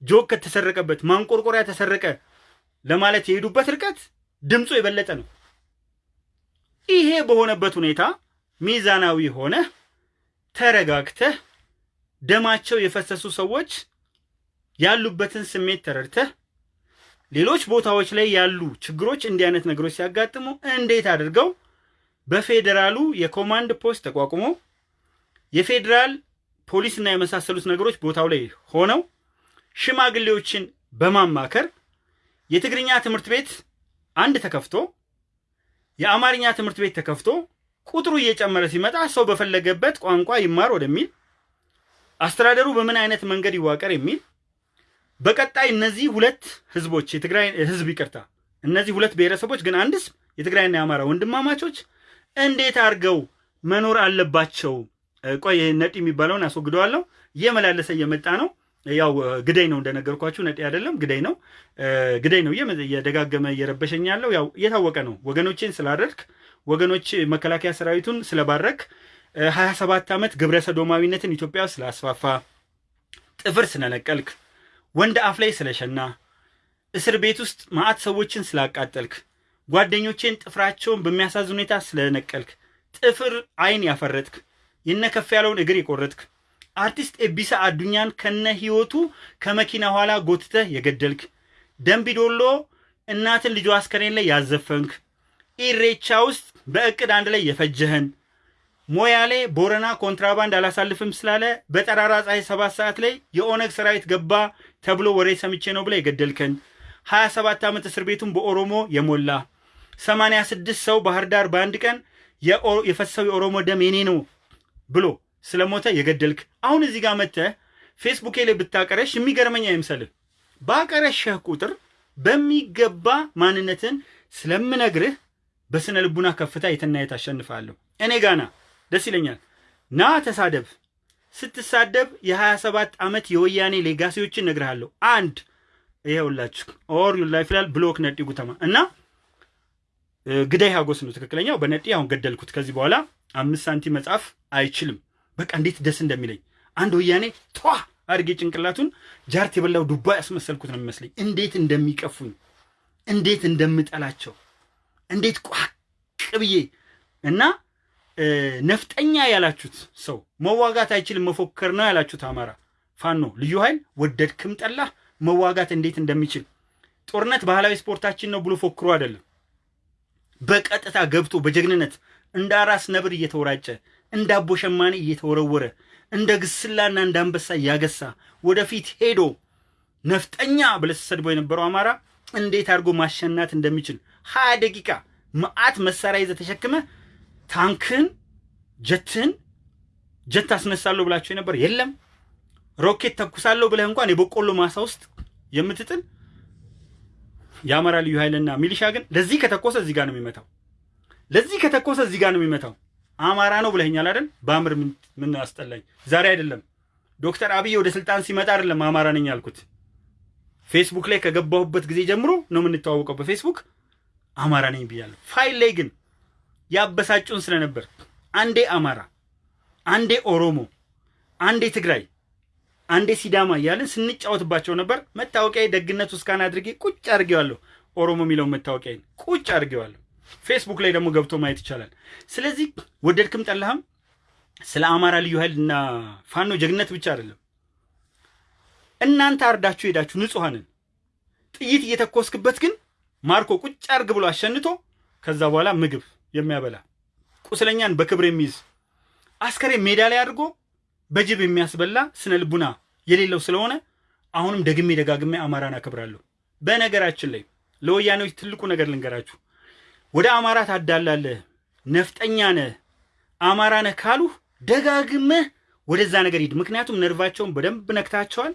ጆክ ተሰረቀበት፣ ማንቆርቆሪያ ተሰረቀ ለማለት የሄዱበት ርቀት ድምፁ የበለጠ ነው። ይሄ በሆነበት ሁኔታ ሚዛናዊ ሆነህ ተረጋግተህ ደማቸው የፈሰሱ ሰዎች ያሉበትን ስሜት ተረድተህ ሌሎች ቦታዎች ላይ ያሉ ችግሮች እንዲህ አይነት ነገሮች ሲያጋጥሙ እንዴት አድርገው በፌዴራሉ የ command post ተቋቁሞ የፌዴራል ፖሊስና የመሳሰሉት ነገሮች ቦታው ላይ ሆነው ሽማግሌዎችን በማማከር የትግርኛ ትምህርት ቤት አንድ ተከፍቶ የአማርኛ ትምህርት ቤት ተከፍቶ ቁጥሩ እየጨመረ ሲመጣ ሰው በፈለገበት ቋንቋ ይማር ወደሚል አስተዳደሩ በምን አይነት መንገድ ይዋቀር የሚል በቀጣይ እነዚህ ሁለት ህዝቦች የትግራይ ህዝብ ይቅርታ፣ እነዚህ ሁለት ብሔረሰቦች ግን አንድስ የትግራይና የአማራ ወንድማማቾች እንዴት አድርገው መኖር አለባቸው? ቆይ ነጢ የሚባለውን አስወግደዋለሁ። እየመላለሰ እየመጣ ነው። ያው ግዳይ ነው እንደነገርኳችሁ፣ ነጢ አይደለም ግዳይ ነው። ግዳይ ነው እየደጋገመ እየረበሸኝ ያለው ያው እየታወቀ ነው። ወገኖቼን ስላደርግ ወገኖች መከላከያ ሰራዊቱን ስለባረክ ሀያ ሰባት ዓመት ግብረ ሰዶማዊነትን ኢትዮጵያ ውስጥ ስላስፋፋ ጥፍር ስለነቀልክ ወንድ አፍ ላይ ስለሸና እስር ቤት ውስጥ ማዕት ሰዎችን ስላቃጠልክ ጓደኞቼን ጥፍራቸውን በሚያሳዝን ሁኔታ ስለነቀልክ ጥፍር አይን ያፈረጥክ የነከፍ ያለውን እግር የቆረጥክ አርቲስት ኤቢሳ አዱኛን ከነ ህይወቱ ከመኪና ኋላ ጎትተህ የገደልክ ደንቢዶሎ እናትን ልጇ አስከሬን ላይ ያዘፈንክ ኢሬቻ ውስጥ በእቅድ አንድ ላይ የፈጀህን ሞያሌ ቦረና ኮንትራባንድ አላሳልፍም ስላለ በጠራራ ፀሐይ ሰባት ሰዓት ላይ የኦነግ ሰራዊት ገባ ተብሎ ወሬ ሰምቼ ነው ብለህ የገደልከን ሀያ ሰባት ዓመት እስር ቤቱን በኦሮሞ የሞላ ሰማንያ ስድስት ሰው ባህር ዳር በአንድ ቀን የፈሰው የኦሮሞ ደም የኔ ነው ብሎ ስለሞተ የገደልክ አሁን እዚህ ጋር መጥተህ ፌስቡኬ ላይ ብታቀረሽ የሚገርመኝ አይምሰልህ። ባቀረሸህ ቁጥር በሚገባ ማንነትን ስለምነግርህ በስነ ልቡና ከፍታ የትና የት አሸንፋለሁ። እኔ ጋና ደስ ይለኛል። ና ተሳደብ። ስትሳደብ የ27 ዓመት የወያኔ ሌጋሲዎችን እነግርሃለሁ። አንድ ይኸውላችሁ ኦር ዩ ይላል ብሎክ ነጢ ጉተማ እና ግዳይ ሀጎስ ነው ትክክለኛው። በነጢ አሁን ገደልኩት። ከዚህ በኋላ አምስት ሳንቲም መጻፍ አይችልም። በቃ እንዴት ደስ እንደሚለኝ አንድ ወያኔ ቷ አድርጌ ጭንቅላቱን ጃርት የበላው ዱባ ያስመሰልኩት ነው የሚመስለኝ። እንዴት እንደሚቀፉኝ፣ እንዴት እንደምጠላቸው፣ እንዴት ቋቅ ብዬ እና ነፍጠኛ ያላችሁት ሰው መዋጋት አይችልም መፎከር ነው ያላችሁት አማራ። ፋኖ ልዩ ኃይል ወደድክም ጠላህ መዋጋት እንዴት እንደሚችል። ጦርነት ባህላዊ ስፖርታችን ነው ብሎ ፎክሮ አይደለም። በቀጥታ ገብቶ በጀግንነት እንደ አራስ ነብር እየተወራጨ እንደ አቦ ሸማኔ እየተወረወረ እንደ ግስላና እንደ አንበሳ እያገሳ ወደፊት ሄዶ ነፍጠኛ ብለህ ስትሰድበው የነበረው አማራ እንዴት አድርጎ ማሸናት እንደሚችል። ሀያ ደቂቃ መዓት መሳሪያ ይዘህ ተሸክመህ ታንክህን ጀትህን ጀት አስነሳለሁ ብላቸው የነበር የለም። ሮኬት ተኩሳለሁ ብለህ እንኳን የበቆሎ ማሳ ውስጥ የምትጥል የአማራ ልዩ ኃይልና ሚሊሻ ግን ለዚህ ከተኮሰ እዚህ ጋር ነው የሚመታው። ለዚህ ከተኮሰ እዚህ ጋር ነው የሚመታው። አማራ ነው ብለኸኛል አይደል? በአምር ምን አስጠላኝ። ዛሬ አይደለም ዶክተር አብይ ወደ ስልጣን ሲመጣ አይደለም አማራ ነኝ ያልኩት። ፌስቡክ ላይ ከገባሁበት ጊዜ ጀምሮ ነው የምንተዋወቀው። በፌስቡክ አማራ ነኝ ብያለሁ። profile ላይ ግን ያበሳጩን ስለነበር አንዴ አማራ፣ አንዴ ኦሮሞ፣ አንዴ ትግራይ፣ አንዴ ሲዳማ እያልን ስንጫወትባቸው ነበር። መታወቂያ ደግነቱ እስካን አድርጌ ቁጭ አድርጌዋለሁ። ኦሮሞ የሚለውን መታወቂያ ቁጭ አድርጌዋለሁ። ፌስቡክ ላይ ደግሞ ገብቶ ማየት ይቻላል። ስለዚህ ወደድክም ጠላህም ስለ አማራ ልዩ ኃይል እና ፋኖ ጀግነት ብቻ አይደለም። እናንተ አርዳችሁ ሄዳችሁ ንጹሐንን ጥይት እየተኮስክበት ግን ማርኮ ቁጭ አርግ ብሎ አሸንቶ ከዛ በኋላ ምግብ የሚያበላ ቁስለኛን በክብር የሚይዝ አስከሬን ሜዳ ላይ አድርጎ በጅብ የሚያስበላ ስነ ልቡና የሌለው ስለሆነ አሁንም ደግሜ ደጋግሜ አማራን አከብራለሁ። በነገራችን ላይ ለወያኔዎች ትልቁ ነገር ልንገራችሁ፣ ወደ አማራ ታዳላለህ፣ ነፍጠኛ ነህ፣ አማራ ነህ ካሉህ ደጋግመህ ወደዛ ነገር ሂድ። ምክንያቱም ነርቫቸውን በደንብ ነክታቸዋል።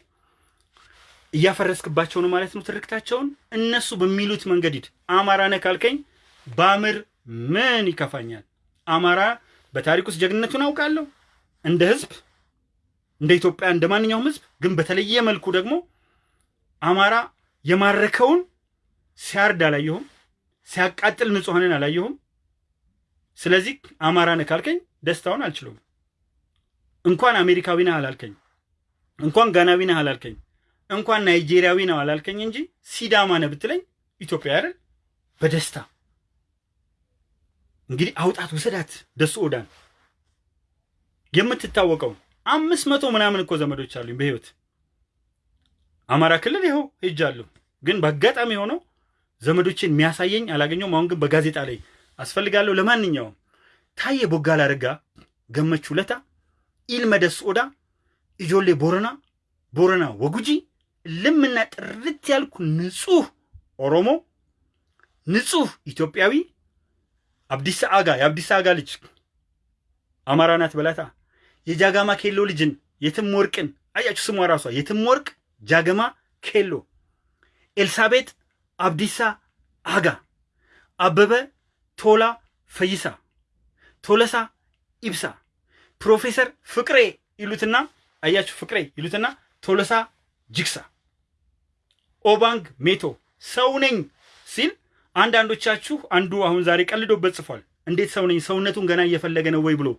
እያፈረስክባቸው ነው ማለት ነው ትርክታቸውን። እነሱ በሚሉት መንገድ ሂድ። አማራ ነህ ካልከኝ ባምር ምን ይከፋኛል? አማራ በታሪክ ውስጥ ጀግንነቱን አውቃለሁ እንደ ህዝብ እንደ ኢትዮጵያ እንደ ማንኛውም ህዝብ። ግን በተለየ መልኩ ደግሞ አማራ የማረከውን ሲያርድ አላየሁም፣ ሲያቃጥል ንጹሐንን አላየሁም። ስለዚህ አማራ ነህ ካልከኝ ደስታውን አልችለውም። እንኳን አሜሪካዊ ነህ አላልከኝ፣ እንኳን ጋናዊ ነህ አላልከኝ፣ እንኳን ናይጄሪያዊ ነው አላልከኝ እንጂ ሲዳማ ነህ ብትለኝ ኢትዮጵያ አይደል በደስታ እንግዲህ አውጣት ውሰዳት ደሱ ኦዳን የምትታወቀው አምስት መቶ ምናምን እኮ ዘመዶች አሉኝ በህይወት አማራ ክልል ይኸው ሄጃለሁ። ግን በአጋጣሚ ሆነው ዘመዶችን የሚያሳየኝ አላገኘውም። አሁን ግን በጋዜጣ ላይ አስፈልጋለሁ። ለማንኛውም ታዬ ቦጋላ አረጋ፣ ገመቹ ለታ፣ ኢልመ ደስ ኦዳ፣ ኢጆሌ ቦረና፣ ቦረና ወጉጂ ልምና ጥርት ያልኩ ንጹህ ኦሮሞ ንጹህ ኢትዮጵያዊ አብዲሳ አጋ የአብዲሳ አጋ ልጅ። አማራ ናት በላታ። የጃጋማ ኬሎ ልጅን የትም ወርቅን። አያችሁ ስሟ ራሷ። የትም ወርቅ ጃገማ ኬሎ። ኤልሳቤጥ አብዲሳ አጋ። አበበ ቶላ ፈይሳ። ቶለሳ ኢብሳ። ፕሮፌሰር ፍቅሬ ይሉትና አያችሁ ፍቅሬ ይሉትና ቶለሳ ጅግሳ። ኦባንግ ሜቶ። ሰው ነኝ ሲል አንዳንዶቻችሁ አንዱ አሁን ዛሬ ቀልዶበት ጽፏል። እንዴት ሰው ነኝ ሰውነቱን ገና እየፈለገ ነው ወይ ብሎ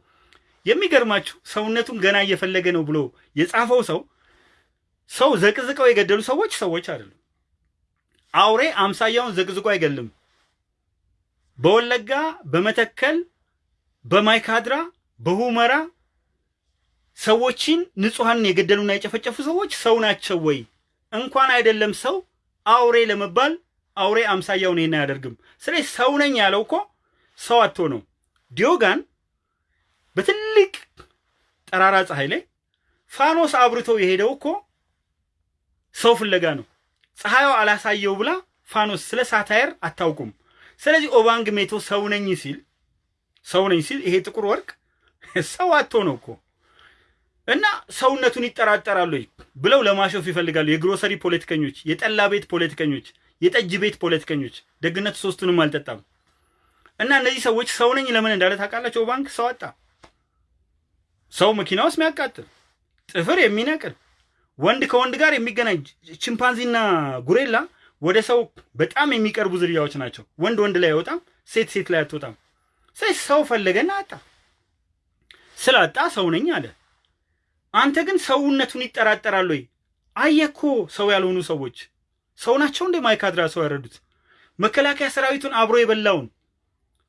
የሚገርማችሁ ሰውነቱን ገና እየፈለገ ነው ብሎ የጻፈው ሰው ሰው ዘቅዝቀው የገደሉ ሰዎች ሰዎች አይደሉም። አውሬ አምሳያውን ዘቅዝቆ አይገልም። በወለጋ በመተከል በማይካድራ በሁመራ ሰዎችን ንጹሐንን የገደሉና የጨፈጨፉ ሰዎች ሰው ናቸው ወይ? እንኳን አይደለም ሰው አውሬ ለመባል አውሬ አምሳያውን ይሄን አያደርግም። ስለዚህ ሰው ነኝ ያለው እኮ ሰው አቶ ነው። ዲዮጋን በትልቅ ጠራራ ፀሐይ ላይ ፋኖስ አብርቶ የሄደው እኮ ሰው ፍለጋ ነው። ፀሐዩ አላሳየው ብላ ፋኖስ ስለ ሳታየር አታውቁም። ስለዚህ ኦባንግ ሜቶ ሰው ነኝ ሲል ሰው ነኝ ሲል ይሄ ጥቁር ወርቅ ሰው አቶ ነው እኮ እና ሰውነቱን ይጠራጠራሉ ብለው ለማሾፍ ይፈልጋሉ። የግሮሰሪ ፖለቲከኞች፣ የጠላ ቤት ፖለቲከኞች፣ የጠጅ ቤት ፖለቲከኞች። ደግነቱ ሶስቱንም አልጠጣም። እና እነዚህ ሰዎች ሰው ነኝ ለምን እንዳለ ታውቃላቸው? ባንክ ሰው አጣ። ሰው መኪና ውስጥ የሚያቃጥል ጥፍር የሚነቅል ወንድ ከወንድ ጋር የሚገናኝ ቺምፓንዚና ጉሬላ ወደ ሰው በጣም የሚቀርቡ ዝርያዎች ናቸው። ወንድ ወንድ ላይ አይወጣም፣ ሴት ሴት ላይ አትወጣም። ስለዚህ ሰው ፈለገና አጣ። ስላጣ ሰው ነኝ አለ። አንተ ግን ሰውነቱን ይጠራጠራል ወይ? አየኮ ሰው ያልሆኑ ሰዎች ሰው ናቸው እንደ ማይካድራ ሰው ያረዱት መከላከያ ሰራዊቱን አብሮ የበላውን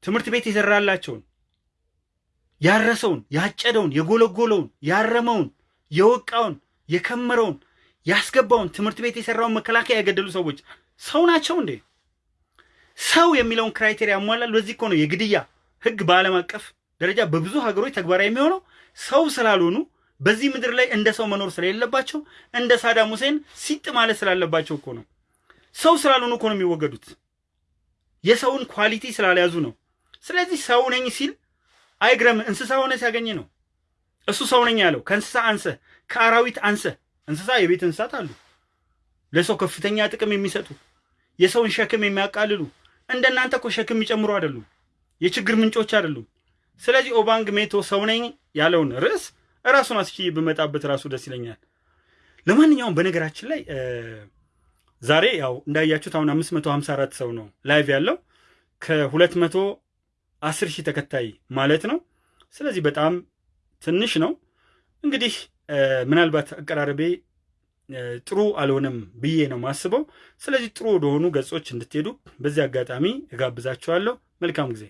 ትምህርት ቤት የሰራላቸውን ያረሰውን፣ ያጨደውን፣ የጎለጎለውን፣ ያረመውን፣ የወቃውን፣ የከመረውን፣ ያስገባውን ትምህርት ቤት የሰራውን መከላከያ የገደሉ ሰዎች ሰው ናቸው እንዴ? ሰው የሚለውን criteria ያሟላል። በዚህ እኮ ነው የግድያ ህግ በዓለም አቀፍ ደረጃ በብዙ ሀገሮች ተግባራዊ የሚሆነው ሰው ስላልሆኑ በዚህ ምድር ላይ እንደ ሰው መኖር ስለሌለባቸው እንደ ሳዳም ሁሴን ሲጥ ማለት ስላለባቸው እኮ ነው። ሰው ስላልሆኑ እኮ ነው የሚወገዱት። የሰውን quality ስላልያዙ ነው። ስለዚህ ሰው ነኝ ሲል አይግረም። እንስሳ ሆነ ሲያገኝ ነው እሱ ሰው ነኝ ያለው። ከእንስሳ አንሰ፣ ከአራዊት አንሰ። እንስሳ የቤት እንስሳት አሉ፣ ለሰው ከፍተኛ ጥቅም የሚሰጡ የሰውን ሸክም የሚያቃልሉ። እንደናንተ እኮ ሸክም የሚጨምሩ አይደሉም፣ የችግር ምንጮች አይደሉም። ስለዚህ ኦባንግ ሜቶ ሰው ነኝ ያለውን ርዕስ እራሱን እስኪ ብመጣበት ራሱ ደስ ይለኛል። ለማንኛውም በነገራችን ላይ ዛሬ ያው እንዳያችሁት አሁን 554 ሰው ነው ላይቭ ያለው ከ210 ሺህ ተከታይ ማለት ነው። ስለዚህ በጣም ትንሽ ነው። እንግዲህ ምናልባት አቀራረቤ ጥሩ አልሆነም ብዬ ነው ማስበው። ስለዚህ ጥሩ ወደሆኑ ገጾች እንድትሄዱ በዚህ አጋጣሚ እጋብዛችኋለሁ። መልካም ጊዜ